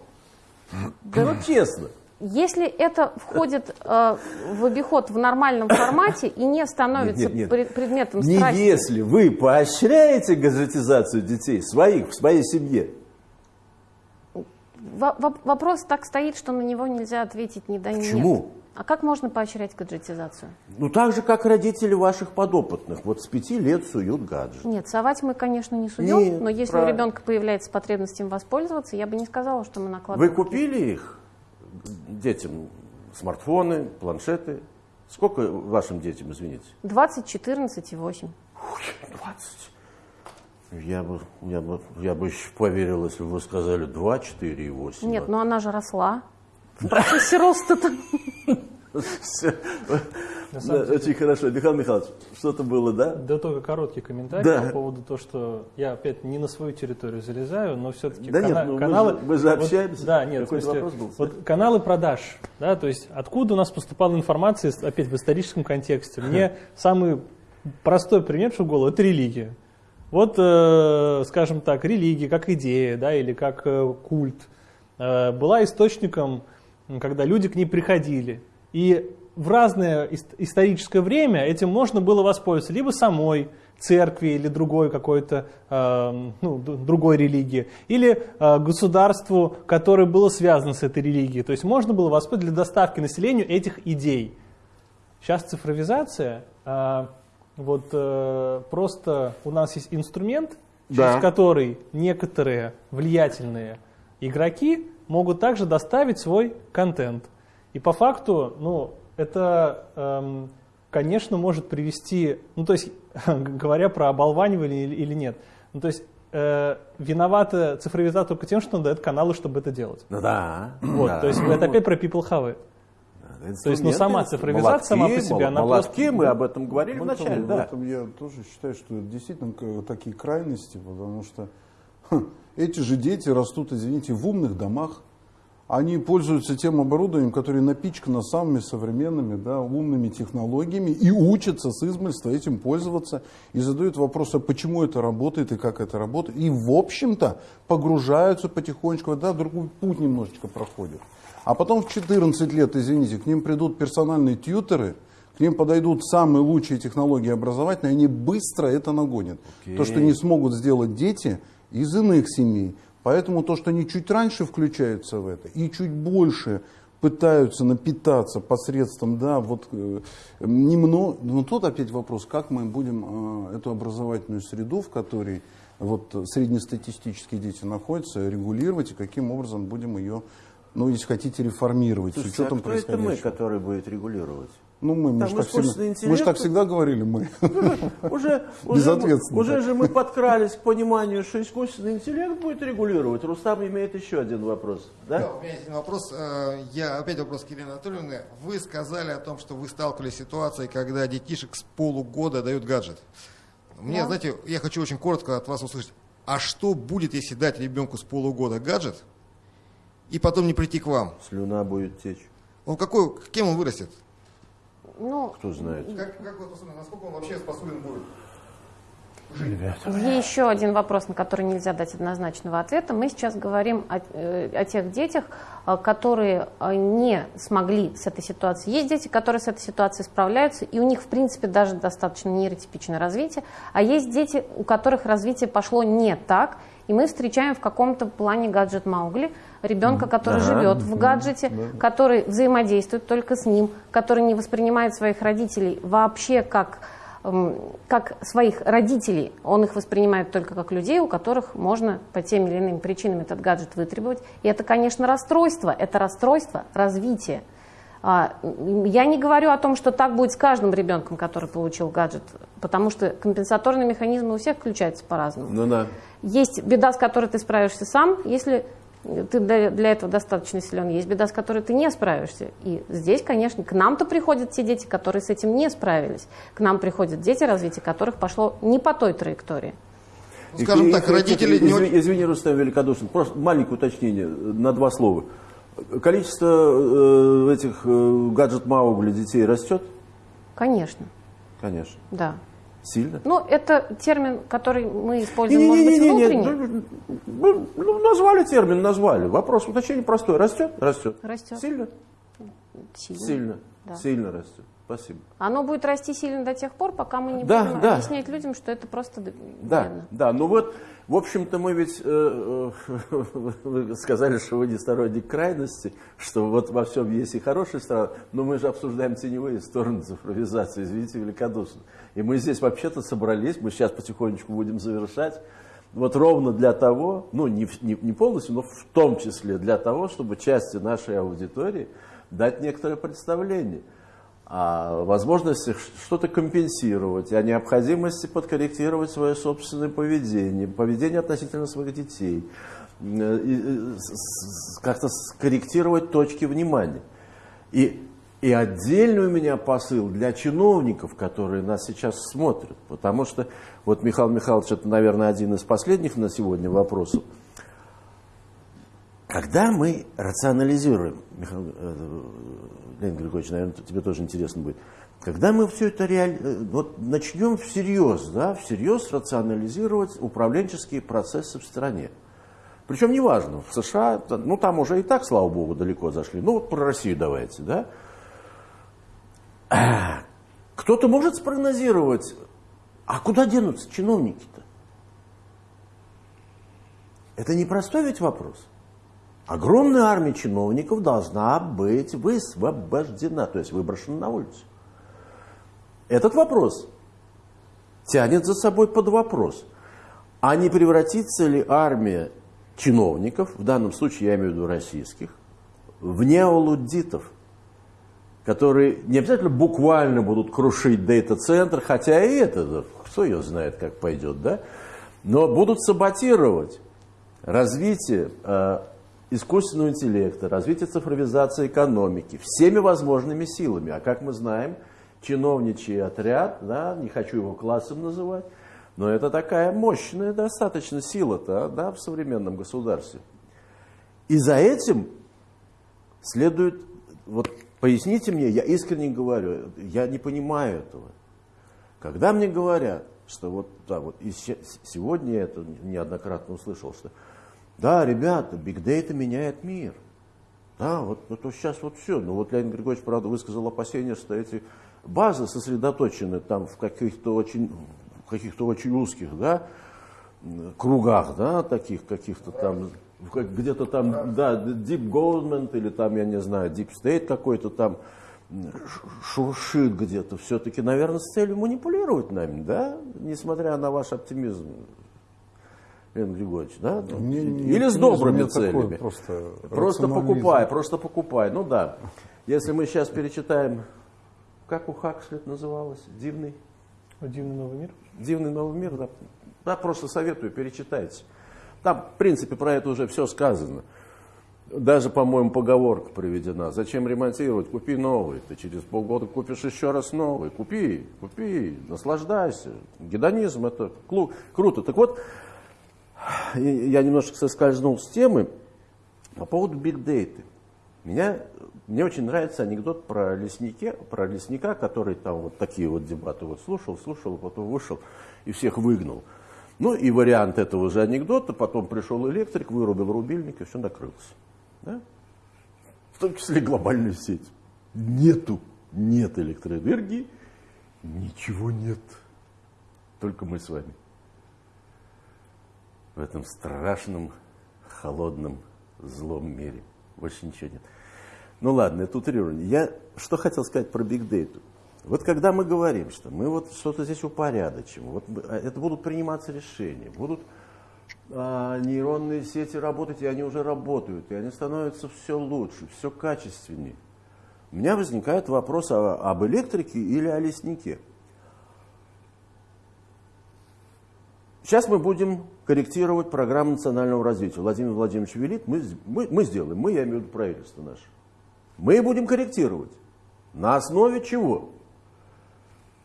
Да ну честно. Если это входит э, в обиход в нормальном формате и не становится Нет, нет, нет. пре- предметом Не страсти, если вы поощряете гаджетизацию детей своих, в своей семье. Во- во- вопрос так стоит, что на него нельзя ответить ни да, ни нет. Почему? А как можно поощрять гаджетизацию? Ну так же, как родители ваших подопытных. Вот с пяти лет суют гаджет. Нет, совать мы, конечно, не суем, Нет, но если правильно. у ребенка появляется потребность им воспользоваться, я бы не сказала, что мы Вы накладываем. купили их детям смартфоны, планшеты? Сколько вашим детям, извините? 20, 14 и 8. 20. Я бы, я бы, я бы еще поверил, если бы вы сказали 2, 4 и 8. Нет, ну она же росла. В процессе роста-то. Да, Очень хорошо. Михаил Михайлович, что-то было, да? Да только короткий комментарий Да. по поводу того, что я опять не на свою территорию залезаю, но все-таки Да нет, ну мы каналы... же- мы же вот- общаемся. да, нет, в Какой-то смысле, вопрос был. вот каналы продаж, да, то есть откуда у нас поступала информация, опять в историческом контексте. Мне самый простой пример, что в голову, это религия. Вот, э, скажем так, религия как идея, да, или как э, культ, э, была источником, когда люди к ней приходили. И в разное ис- историческое время этим можно было воспользоваться либо самой церкви или другой какой-то э, ну, другой религии, или э, государству, которое было связано с этой религией. То есть можно было воспользоваться для доставки населению этих идей. Сейчас цифровизация, а, вот э, просто у нас есть инструмент, Да. через который некоторые влиятельные игроки могут также доставить свой контент. И по факту, ну, это, эм, конечно, может привести, ну, то есть, говоря про оболванивание или, нет, ну, то есть, э, виновата цифровизация только тем, что он дает каналы, чтобы это делать. Ну да. Вот, да. то есть, это опять про people have it. То есть, ну, сама цифровизация сама по себе, она молотки, просто- мы об этом говорили В этом- вначале, в да. этом я тоже считаю, что это действительно такие крайности, потому что хм, эти же дети растут, извините, в умных домах. Они пользуются тем оборудованием, которое напичкано самыми современными, да, умными технологиями и учатся с измольства этим пользоваться и задают вопросы, а почему это работает и как это работает. И, в общем-то, погружаются потихонечку, да, другой путь немножечко проходят. А потом в 14 лет, извините, к ним придут персональные тьютеры, к ним подойдут самые лучшие технологии образовательные, они быстро это нагонят. То, что не смогут сделать дети из иных семей. Поэтому то, что они чуть раньше включаются в это и чуть больше пытаются напитаться посредством, да, вот э, немного, но тут опять вопрос, как мы будем э, эту образовательную среду, в которой вот среднестатистические дети находятся, регулировать и каким образом будем ее, ну, если хотите, реформировать Слушайте, с учетом а кто это мы, происходящего. который будет регулировать? Ну, мы, мы, же так искусственный всегда, мы же так всегда говорили, мы. Уже, уже, уже же мы подкрались к пониманию, что искусственный интеллект будет регулировать. Рустам имеет еще один вопрос. Да, Да? у меня есть один вопрос. Э, Я опять вопрос к Елене Анатольевне. Вы сказали о том, что вы сталкивались с ситуацией, когда детишек с полугода дают гаджет. Мне, Да. знаете, я хочу очень коротко от вас услышать. А что будет, если дать ребенку с полугода гаджет и потом не прийти к вам? Слюна будет течь. Он какой, кем он вырастет? Ну, Кто знает. Как, как вот, насколько он вообще способен будет? Есть еще один вопрос, на который нельзя дать однозначного ответа. Мы сейчас говорим о, э, о тех детях, э, которые э, не смогли с этой ситуацией. Есть дети, которые с этой ситуацией справляются, и у них, в принципе, даже достаточно нейротипичное развитие. А есть дети, у которых развитие пошло не так, И мы встречаем в каком-то плане гаджет Маугли, ребенка, который Ага. живет в гаджете, который взаимодействует только с ним, который не воспринимает своих родителей вообще как, эм, как своих родителей. Он их воспринимает только как людей, у которых можно по тем или иным причинам этот гаджет вытребовать. И это, конечно, расстройство. Это расстройство развития. А, Я не говорю о том, что так будет с каждым ребенком, который получил гаджет, потому что компенсаторные механизмы у всех включаются по-разному. Ну да. Есть беда, с которой ты справишься сам, если ты для для этого достаточно силен. Есть беда, с которой ты не справишься. И здесь, конечно, к нам-то приходят те дети, которые с этим не справились. К нам приходят дети, развитие которых пошло не по той траектории. Ну, скажем И- так, и- родители не изви- очень- Извини, Рустам Великодушин, просто маленькое уточнение на два слова. Количество э, этих э, гаджет Маугли детей растет? Конечно, Конечно. да. Сильно? Ну, это термин, который мы используем, может быть, Не-не-не-не, внутренне. ну, ну, назвали термин, назвали. Вопрос уточнения простой. Растет? Растет. Растет. Сильно? Сильно. Сильно. Да. Сильно растет. Спасибо. Оно будет расти сильно до тех пор, пока мы не Да, будем да. объяснять людям, что это просто Да, вредно. да, ну вот, в общем-то, мы ведь, э, э, вы сказали, что вы не сторонник крайности, что вот во всем есть и хорошая сторона, но мы же обсуждаем теневые стороны цифровизации, извините, великодушно. И мы здесь вообще-то собрались, мы сейчас потихонечку будем завершать, вот ровно для того, ну не, не, не полностью, но в том числе для того, чтобы части нашей аудитории дать некоторое представление возможности что-то компенсировать, о необходимости подкорректировать свое собственное поведение, поведение относительно своих детей, э, э, как-то скорректировать точки внимания. И, и отдельный у меня посыл для чиновников, которые нас сейчас смотрят, потому что вот Михаил Михайлович, это, наверное, один из последних на сегодня вопросов. Когда мы рационализируем, Михаил, э, Леонид Григорьевич, наверное, тебе тоже интересно будет, когда мы все это реаль... э, вот начнем всерьез, да, всерьез рационализировать управленческие процессы в стране. Причем неважно, в США, ну там уже и так, слава богу, далеко зашли. Ну вот про Россию давайте, да. Кто-то может спрогнозировать, а куда денутся чиновники-то? Это непростой ведь вопрос. Огромная армия чиновников должна быть высвобождена, то есть выброшена на улицу. Этот вопрос тянет за собой под вопрос, а не превратится ли армия чиновников, в данном случае я имею в виду российских, в неолуддитов, которые не обязательно буквально будут крушить дата-центр, хотя и это, кто ее знает, как пойдет, да, но будут саботировать развитие э, искусственного интеллекта, развитие цифровизации экономики всеми возможными силами. А как мы знаем, чиновничий отряд, да, не хочу его классом называть, но это такая мощная достаточно сила-то да, в современном государстве. И за этим следует, вот поясните мне, я искренне говорю, я не понимаю этого. Когда мне говорят, что вот, да, вот и се- сегодня я это неоднократно услышал, что да, ребята, биг дейта меняет мир. Да, вот, вот, сейчас вот все. Но вот Леонид Григорьевич, правда, высказал опасение, что эти базы сосредоточены там в каких-то очень, каких-то очень узких, да, кругах, да, таких каких-то там, где-то там, да, deep government или там, я не знаю, deep state какой-то там шуршит где-то. Все-таки, наверное, с целью манипулировать нами, да, несмотря на ваш оптимизм. Леонид Григорьевич, да? Мне не Или с добрыми такой целями. просто Просто покупай, просто покупай. Ну да. Если мы сейчас перечитаем, как у Хаксли это называлось? Дивный, Дивный новый мир. дивный новый мир. Да, да, просто советую, перечитайте. Там, в принципе, про это уже все сказано. Даже, по-моему, поговорка приведена. Зачем ремонтировать? Купи новый. Ты через полгода купишь еще раз новый. Купи, купи, наслаждайся. Гедонизм это круто. Так вот, я немножко соскользнул с темы по поводу бигдейты. Меня, мне очень нравится анекдот про, лесники, про лесника, который там вот такие вот дебаты вот слушал, слушал, потом вышел и всех выгнал. Ну и вариант этого же анекдота, потом пришел электрик, вырубил рубильник и все накрылось. Да? В том числе глобальную сеть. Нету, нет электроэнергии, ничего нет. Только мы с вами. В этом страшном, холодном, злом мире. Больше ничего нет. Ну ладно, это утрирование. Я что хотел сказать про бигдейту. Вот когда мы говорим, что мы вот что-то здесь упорядочим, вот а, это будут приниматься решения, будут а, нейронные сети работать, и они уже работают, и они становятся все лучше, все качественнее. У меня возникает вопрос о, об электрике или о леснике. Сейчас мы будем корректировать программу национального развития. Владимир Владимирович велит, мы, мы, мы сделаем, мы, я имею в виду правительство наше. Мы будем корректировать. На основе чего?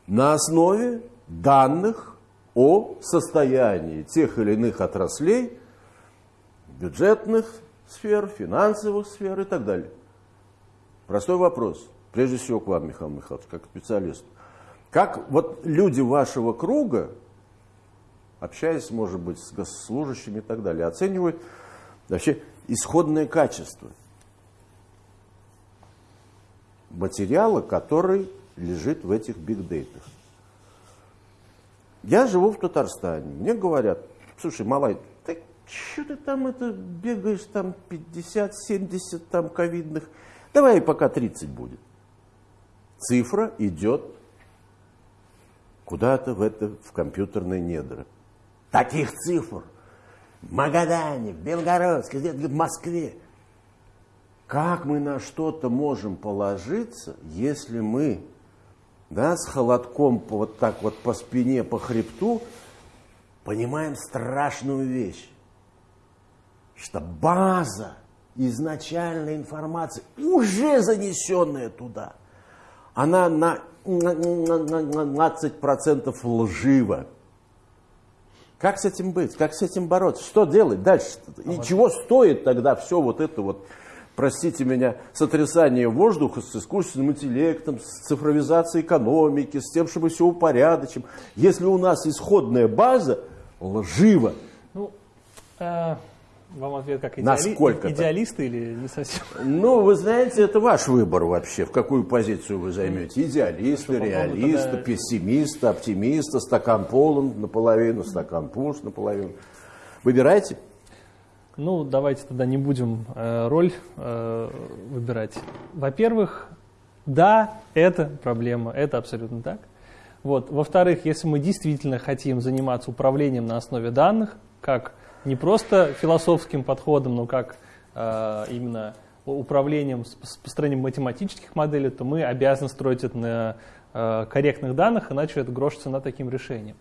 На основе данных о состоянии тех или иных отраслей, бюджетных сфер, финансовых сфер и так далее. Простой вопрос, прежде всего к вам, Михаил Михайлович, как специалист. Как вот люди вашего круга, общаясь, может быть, с госслужащими и так далее, оценивают вообще исходное качество материала, который лежит в этих бигдейтах. Я живу в Татарстане. Мне говорят, слушай, Малай, ты что ты там это бегаешь, там 50-70 там ковидных, давай пока 30 будет. Цифра идет куда-то в это, в компьютерные недра. Таких цифр в Магадане, в Белгородске, в Москве. Как мы на что-то можем положиться, если мы да, с холодком вот так вот по спине, по хребту, понимаем страшную вещь, что база изначальной информации, уже занесенная туда, она на 15% лжива. Как с этим быть? Как с этим бороться? Что делать дальше? И чего стоит тогда все вот это вот простите меня, сотрясание воздуха с искусственным интеллектом, с цифровизацией экономики, с тем, чтобы все упорядочим. Если у нас исходная база лжива. Ну, э, вам ответ как идеали... Насколько идеалисты или не совсем? Ну, вы знаете, это ваш выбор вообще, в какую позицию вы займете. Идеалисты, реалисты, тогда... пессимисты, оптимисты, стакан полон наполовину, стакан пуст наполовину. Выбирайте. Ну, давайте тогда не будем э, роль э, выбирать. Во-первых, да, это проблема, это абсолютно так. Вот. Во-вторых, если мы действительно хотим заниматься управлением на основе данных, как не просто философским подходом, но как э, именно управлением с, построением математических моделей, то мы обязаны строить это на э, корректных данных, иначе это грош цена таким решением.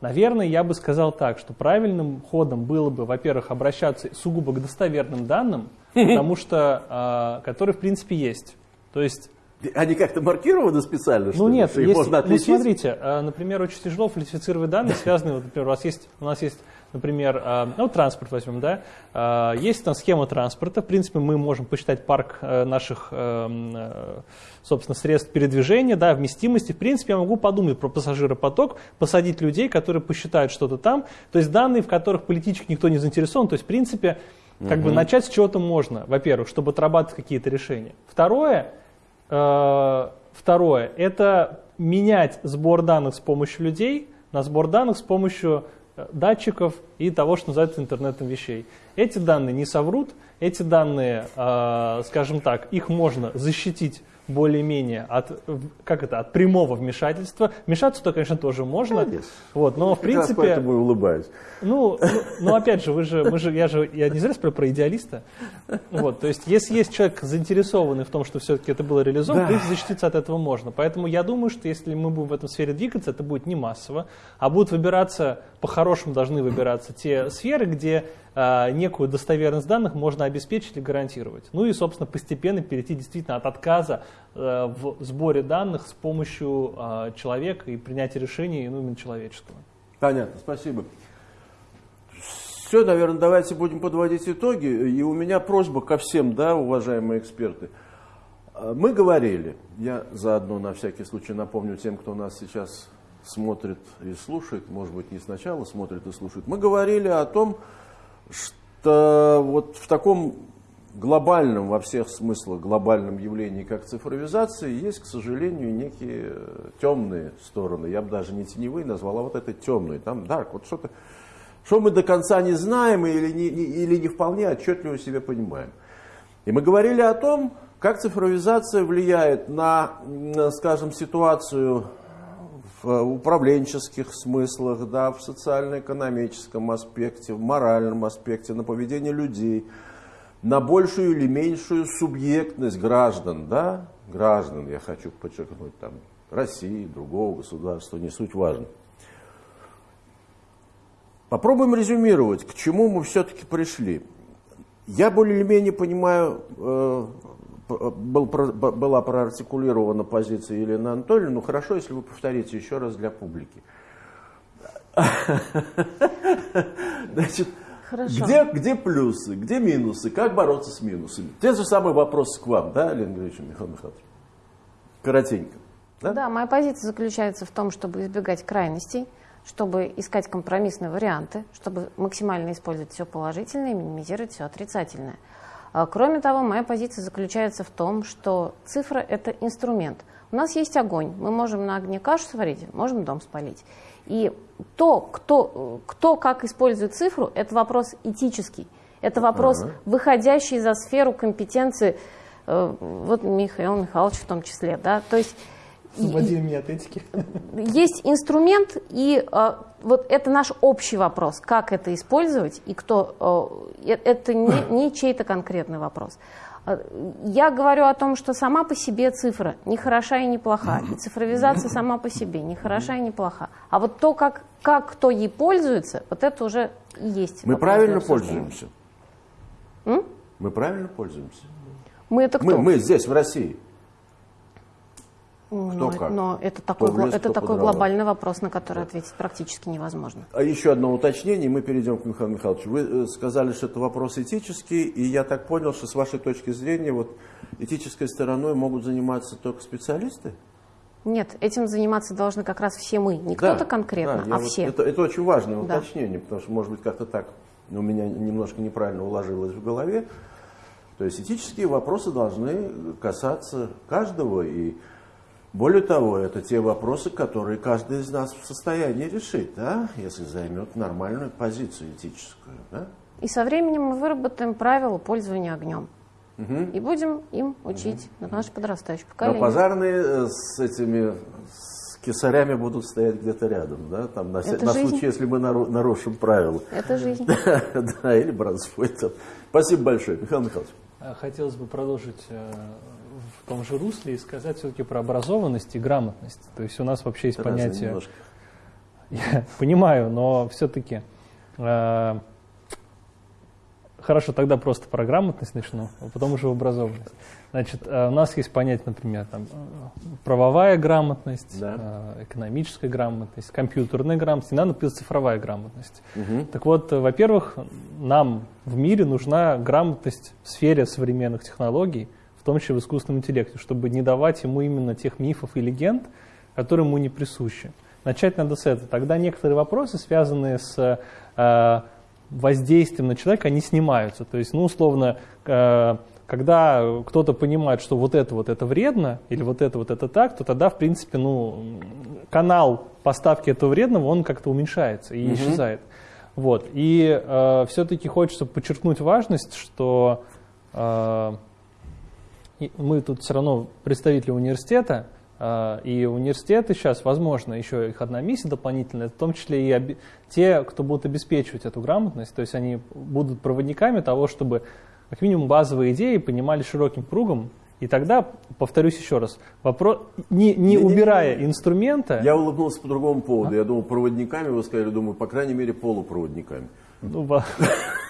Наверное, я бы сказал так, что правильным ходом было бы, во-первых, обращаться сугубо к достоверным данным, потому что, э, которые в принципе есть. То есть они как-то маркированы специально, ну, нет, есть, можно ну, отличить? Ну, смотрите, э, например, очень тяжело фальсифицировать данные, связанные, вот, например, у, вас есть, у нас есть например, а, ну, транспорт возьмем, да, а, есть там схема транспорта, в принципе, мы можем посчитать парк э, наших, э, собственно, средств передвижения, да, вместимости, в принципе, я могу подумать про пассажиропоток, посадить людей, которые посчитают что-то там, то есть данные, в которых политически никто не заинтересован, то есть, в принципе, как угу. бы начать с чего-то можно, во-первых, чтобы отрабатывать какие-то решения. Второе, э, второе, это менять сбор данных с помощью людей на сбор данных с помощью датчиков и того, что называется интернетом вещей. Эти данные не соврут, эти данные, а, скажем так, их можно защитить более-менее от, как это, от прямого вмешательства. Вмешаться-то, конечно, тоже можно. Конечно. Вот, но, в принципе... поэтому и улыбаюсь. Ну, ну, ну, опять же, вы же, мы же, я же, я не зря спрашиваю про идеалиста. Вот, то есть, если есть человек заинтересованный в том, что все-таки это было реализовано, да. принципе, защититься от этого можно. Поэтому я думаю, что если мы будем в этом сфере двигаться, это будет не массово, а будут выбираться, по-хорошему должны выбираться те сферы, где некую достоверность данных можно обеспечить и гарантировать. Ну и, собственно, постепенно перейти действительно от отказа э, в сборе данных с помощью а, человека и принятия решений ну, именно человеческого. Понятно, спасибо. Все, наверное, давайте будем подводить итоги. И у меня просьба ко всем, да, уважаемые эксперты. А, мы говорили, я заодно на всякий случай напомню тем, кто нас сейчас смотрит и слушает, может быть, не сначала смотрит и слушает, мы говорили о том, что вот в таком глобальном, во всех смыслах глобальном явлении, как цифровизация, есть, к сожалению, некие темные стороны. Я бы даже не теневые назвал, а вот это темные. Там dark, вот что-то что мы до конца не знаем или не, или не вполне отчетливо себе понимаем. И мы говорили о том, как цифровизация влияет на, скажем, ситуацию в управленческих смыслах, да, в социально-экономическом аспекте, в моральном аспекте, на поведение людей, на большую или меньшую субъектность граждан, да, граждан, я хочу подчеркнуть, там, России, другого государства, не суть важно. Попробуем резюмировать, к чему мы все-таки пришли. Я более или менее понимаю, э, был про- б- была проартикулирована позиция Елены Анатольевны, но хорошо, если вы повторите еще раз для публики. Значит, Хорошо. где, где плюсы, где минусы, как бороться с минусами? Те же самые вопросы к вам, да, Леонид Григорьевич, Михаил Михайлович? Коротенько. Да? Да, моя позиция заключается в том, чтобы избегать крайностей, чтобы искать компромиссные варианты, чтобы максимально использовать все положительное и минимизировать все отрицательное. А, Кроме того, моя позиция заключается в том, что цифра – это инструмент. У нас есть огонь, мы можем на огне кашу сварить, можем дом спалить. И то, кто, кто как использует цифру, это вопрос этический. Это вопрос, выходящий за сферу компетенции э, вот Михаила Михайловича в том числе. Да? То есть Освободи меня от этики. есть инструмент, и э, вот это наш общий вопрос, как это использовать, и кто... э, э, это не, не чей-то конкретный вопрос. Э, Я говорю о том, что сама по себе цифра не хороша и не плоха, и цифровизация сама по себе не хороша и не плоха. А вот то, как, как кто ей пользуется, вот это уже и есть Мы правильно пользуемся? М? Мы правильно пользуемся? Мы это кто? Мы, мы здесь, в России. Но, кто как? но это такой, Кто лес, это такой глобальный вопрос, на который ответить практически невозможно. А еще одно уточнение, мы перейдем к Михаилу Михайловичу. Вы э, сказали, что это вопрос этический, и я так понял, что с вашей точки зрения вот этической стороной могут заниматься только специалисты? Нет, этим заниматься должны как раз все мы. Не кто-то конкретно, да, а вот- все. Это, это очень важное Да. уточнение, потому что, может быть, как-то так у меня немножко неправильно уложилось в голове. То есть этические вопросы должны касаться каждого, и более того, это те вопросы, которые каждый из нас в состоянии решить, да, если займет нормальную позицию этическую. Да? И со временем мы выработаем правила пользования огнем. И будем им учить на наше подрастающее Но поколение. пожарные э, с этими с кисарями будут стоять где-то рядом, да, там, на, Это на жизнь. случай, если мы нару- нарушим правила. Это жизнь. Да, или там. Спасибо большое, Михаил Михайлович. А, Хотелось бы продолжить э, том же русле и сказать все-таки про образованность и грамотность. То есть у нас вообще есть Это понятие... немножко. Я понимаю, но все-таки... хорошо, тогда просто про грамотность начну, а потом уже образованность. Значит, э, у нас есть понятие, например, там, э, правовая грамотность, Да. э, экономическая грамотность, компьютерная грамотность, и надо, например, цифровая грамотность. Так вот, э, во-первых, нам в мире нужна грамотность в сфере современных технологий, том числе в искусственном интеллекте, чтобы не давать ему именно тех мифов и легенд, которые ему не присущи. Начать надо с этого. Тогда некоторые вопросы, связанные с э, воздействием на человека, они снимаются. То есть, ну, условно, э, когда кто-то понимает, что вот это вот это вредно, или вот это вот это так, то тогда, в принципе, ну, канал поставки этого вредного, он как-то уменьшается и исчезает. Вот. И э, все-таки хочется подчеркнуть важность, что э, мы тут все равно представители университета, э, и университеты сейчас, возможно, еще их одна миссия дополнительная, в том числе и те, кто будут обеспечивать эту грамотность, то есть они будут проводниками того, чтобы как минимум базовые идеи понимали широким кругом, и тогда, повторюсь еще раз, вопрос, не, не Не-не-не. убирая инструмента, Я улыбнулся по другому поводу. Я думал, проводниками, вы сказали, думаю, по крайней мере, полупроводниками. ну,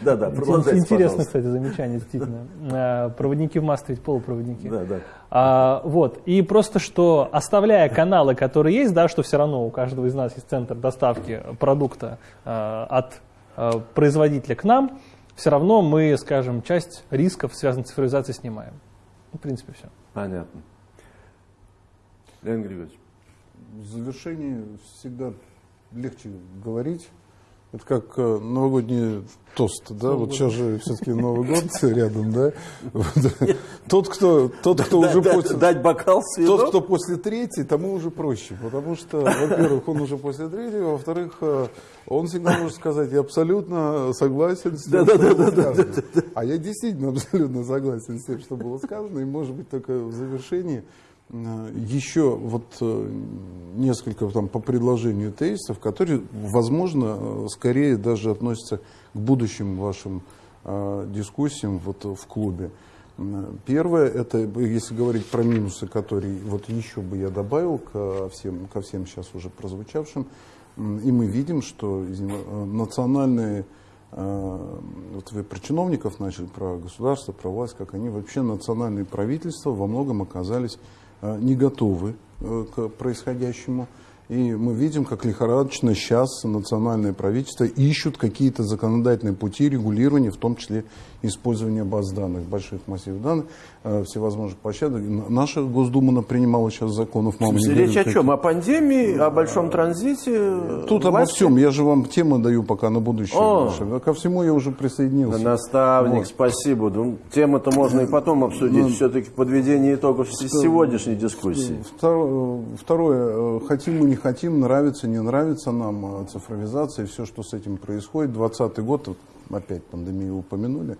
Да, да, продолжайте, интересно, пожалуйста. кстати, замечание, действительно. Э, Проводники в массе ведь полупроводники. Да, да. А, вот. И просто что, оставляя каналы, которые есть, да, что все равно у каждого из нас есть центр доставки продукта а, от а, производителя к нам, все равно мы, скажем, часть рисков, связанных с цифровизацией, снимаем. Ну, в принципе, все. Понятно. Леонид Григорьевич. В завершении всегда легче говорить, Это как э, новогодний тост, да? Вот сейчас же все-таки Новый год рядом, да? Тот, кто, тот, кто уже после... Дать бокал? Тот, кто после третьей, тому уже проще, потому что, во-первых, он уже после третьей, во-вторых, э, он всегда может сказать, я абсолютно согласен с тем, что было сказано. А я действительно абсолютно согласен с тем, что было сказано, и может быть только в завершении еще вот э, несколько там по предложению тезисов, которые, возможно, э, скорее даже относятся к будущим вашим э, дискуссиям вот в клубе. Первое, это если говорить про минусы, которые вот еще бы я добавил ко всем, ко всем сейчас уже прозвучавшим, и мы видим, что э, национальные, э, вот вы про чиновников начали, про государство, про власть, как они вообще национальные правительства во многом оказались э, не готовы э, к происходящему. И мы видим, как лихорадочно сейчас национальные правительства ищут какие-то законодательные пути регулирования, в том числе использования баз данных, больших массивов данных, э, всевозможных площадок. Наша Госдума принимала сейчас законов. мама, не Речь говори, о чем? О пандемии, о большом транзите? Тут обо власти? всем. Я же вам темы даю пока на будущее. О. Ко всему я уже присоединился. Наставник, Вот. спасибо. Тему-то можно и потом обсудить. Ну, Все-таки подведение итогов с- сегодняшней дискуссии. Второе, э, хотим мы, не хотим, нравится, не нравится нам э, цифровизация и все, что с этим происходит. 2020 год, опять пандемию упомянули,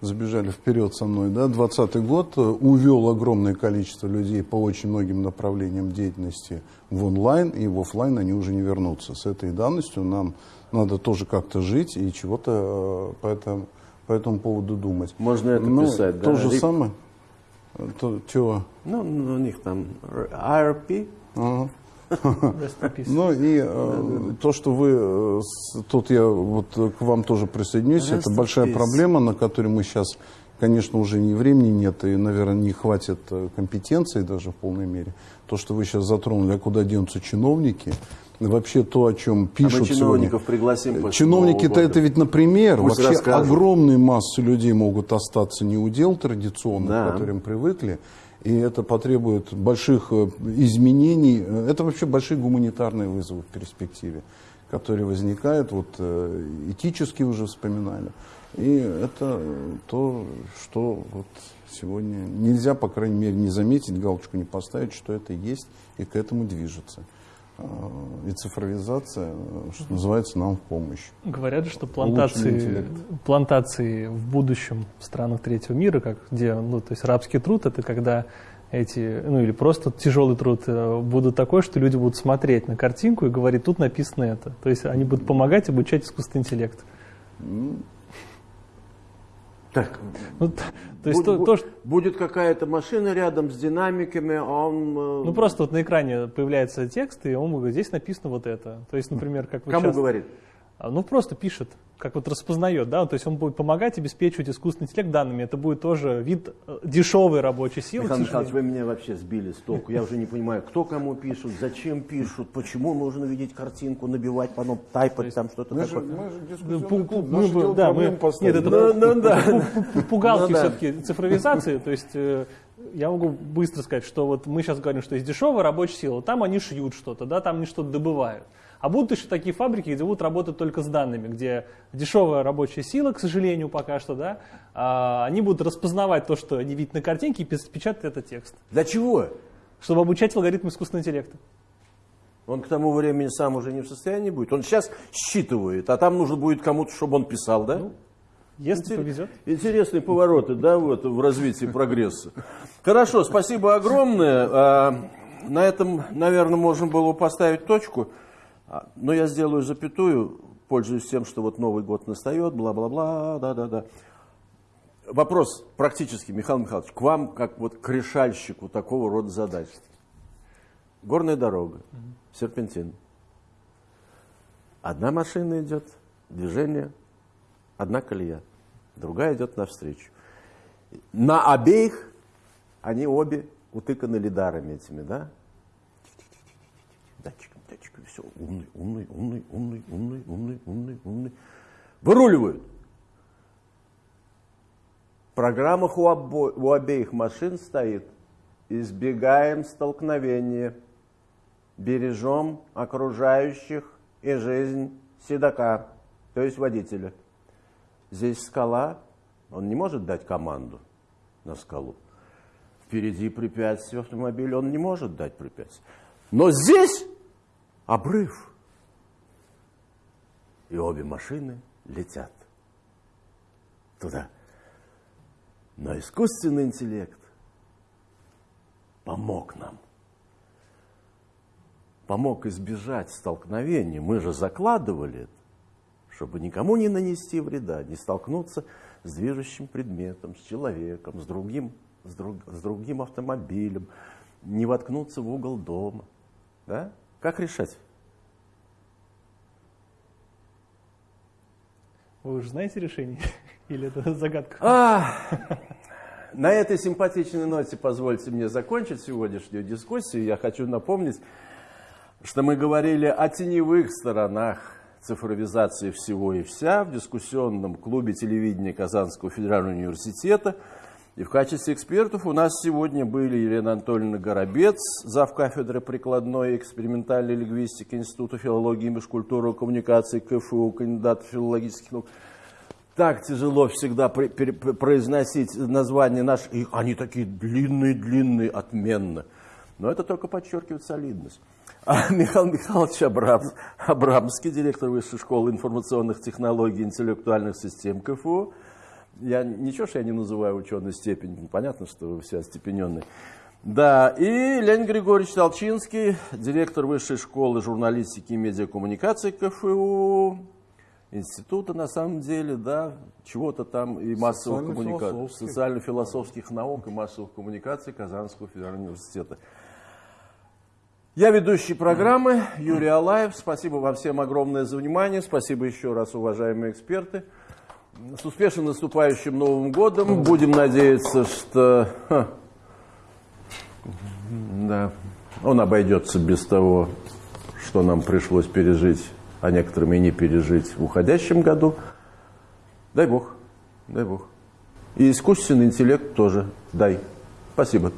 забежали вперед со мной, да, 2020 год э, увел огромное количество людей по очень многим направлениям деятельности в онлайн, и в офлайн они уже не вернутся. С этой данностью нам надо тоже как-то жить и чего-то э, по этому, по этому поводу думать. Можно это Ну, писать, да? То же самое. То, чего? Ну, у них там IRP. Ага. Ну и э, то, что вы, э, тут я вот к вам тоже присоединюсь, это большая проблема, на которой мы сейчас, конечно, уже ни времени нет, и, наверное, не хватит э, компетенции даже в полной мере. То, что вы сейчас затронули, а куда денутся чиновники, вообще то, о чем А мы пишут сегодня. чиновников пригласим. Чиновники-то это ведь, например, Пусть вообще расскажут. огромные массы людей могут остаться не у дел традиционных, Да. к которым привыкли, и это потребует больших э, изменений. Э, Это вообще большие гуманитарные вызовы в перспективе, которые возникают, вот э, этически уже вспоминали. И это то, что вот сегодня нельзя, по крайней мере, не заметить, галочку не поставить, что это есть и к этому движется. А, И цифровизация, э, что называется, нам в помощь. Говорят, что плантации, плантации в будущем в странах третьего мира, как, где, ну, то есть рабский труд, это когда эти, ну или просто тяжелый труд э, будут такой, что люди будут смотреть на картинку и говорить, тут написано это. То есть они будут помогать обучать искусственный интеллект. Так, Ну, то есть Бу- то, то, что- будет какая-то машина рядом с динамиками, а он... э, ну просто вот на экране появляется текст, и он говорит, здесь написано вот это. То есть, например, как вы Кому часто- говорит? А, Ну, просто пишет, как вот распознает, да, то есть он будет помогать обеспечивать искусственный интеллект данными. Это будет тоже вид э, дешевой рабочей силы. Михаил Михайлович, вы меня вообще сбили с толку. Я уже не понимаю, кто кому пишут, зачем пишут, почему нужно видеть картинку, набивать, потом тайпать там что-то Мы же, такое. мы же дискуссионный клуб, мы да, мы- нет, это Пугалки все-таки цифровизации. То есть э, я могу быстро сказать, что вот мы сейчас говорим, что есть дешевая рабочая сила, там они шьют что-то, да, там они что-то добывают. А будут еще такие фабрики, где будут работать только с данными, где дешевая рабочая сила, к сожалению, пока что, да, а, они будут распознавать то, что они видят на картинке, и печатать этот текст, Для чего? чтобы обучать алгоритмы искусственного интеллекта. Он к тому времени сам уже не в состоянии будет. Он сейчас считывает, а там нужно будет кому-то, чтобы он писал, да? Если Интер- повезет. Интересные повороты, да, вот, в развитии прогресса. Хорошо, спасибо огромное. А, На этом, наверное, можно было бы поставить точку. А, Но я сделаю запятую, пользуясь тем, что вот Новый год настает, бла-бла-бла, да-да-да. Вопрос практически, Михаил Михайлович, к вам, как вот к решальщику такого рода задач. Горная дорога, серпентин. Одна машина идет, движение, одна колея, другая идет навстречу. На обеих они обе утыканы лидарами этими, да? Датчиком, все, умный, умный, умный, умный, умный, умный, умный, умный. Выруливают. В программах у, обо- у обеих машин стоит «Избегаем столкновения, бережем окружающих и жизнь седока». то есть водителя. Здесь скала, он не может дать команду на скалу. Впереди препятствие автомобиля, он не может дать препятствие. Но здесь обрыв. И обе машины летят туда. Но искусственный интеллект помог нам. Помог избежать столкновений. Мы же закладывали это, чтобы никому не нанести вреда, не столкнуться с движущим предметом, с человеком, с другим, с, друг, с другим автомобилем, не воткнуться в угол дома. Да? Как решать? Вы уже знаете решение? Или это загадка? А, на этой симпатичной ноте позвольте мне закончить сегодняшнюю дискуссию. Я хочу напомнить, что мы говорили о теневых сторонах цифровизации всего и вся в дискуссионном клубе телевидения Казанского федерального университета. И в качестве экспертов у нас сегодня были Елена Анатольевна Горобец, зав. кафедры прикладной и экспериментальной лингвистики Института филологии и межкультуры и коммуникации КФУ, кандидат филологических наук. Так тяжело всегда произносить названия наших, и они такие длинные-длинные, отменно. Но это только подчеркивает солидность. А Михаил Михайлович Абрамс, Абрамский, директор Высшей школы информационных технологий и интеллектуальных систем КФУ, я ничего, что я не называю ученой степень, понятно, что вы все остепененные. Да, и Леонид Григорьевич Толчинский, директор Высшей школы журналистики и медиакоммуникации КФУ, института на самом деле, да, чего-то там и массовых коммуникаций, социально-философских наук и массовых коммуникаций Казанского федерального университета. Я ведущий программы Юрий Алаев. Спасибо вам всем огромное за внимание. Спасибо еще раз, уважаемые эксперты. С успешно наступающим Новым годом. Будем надеяться, что ха, да, он обойдется без того, что нам пришлось пережить, а некоторым и не пережить в уходящем году. Дай Бог, дай Бог. И искусственный интеллект тоже дай. Спасибо.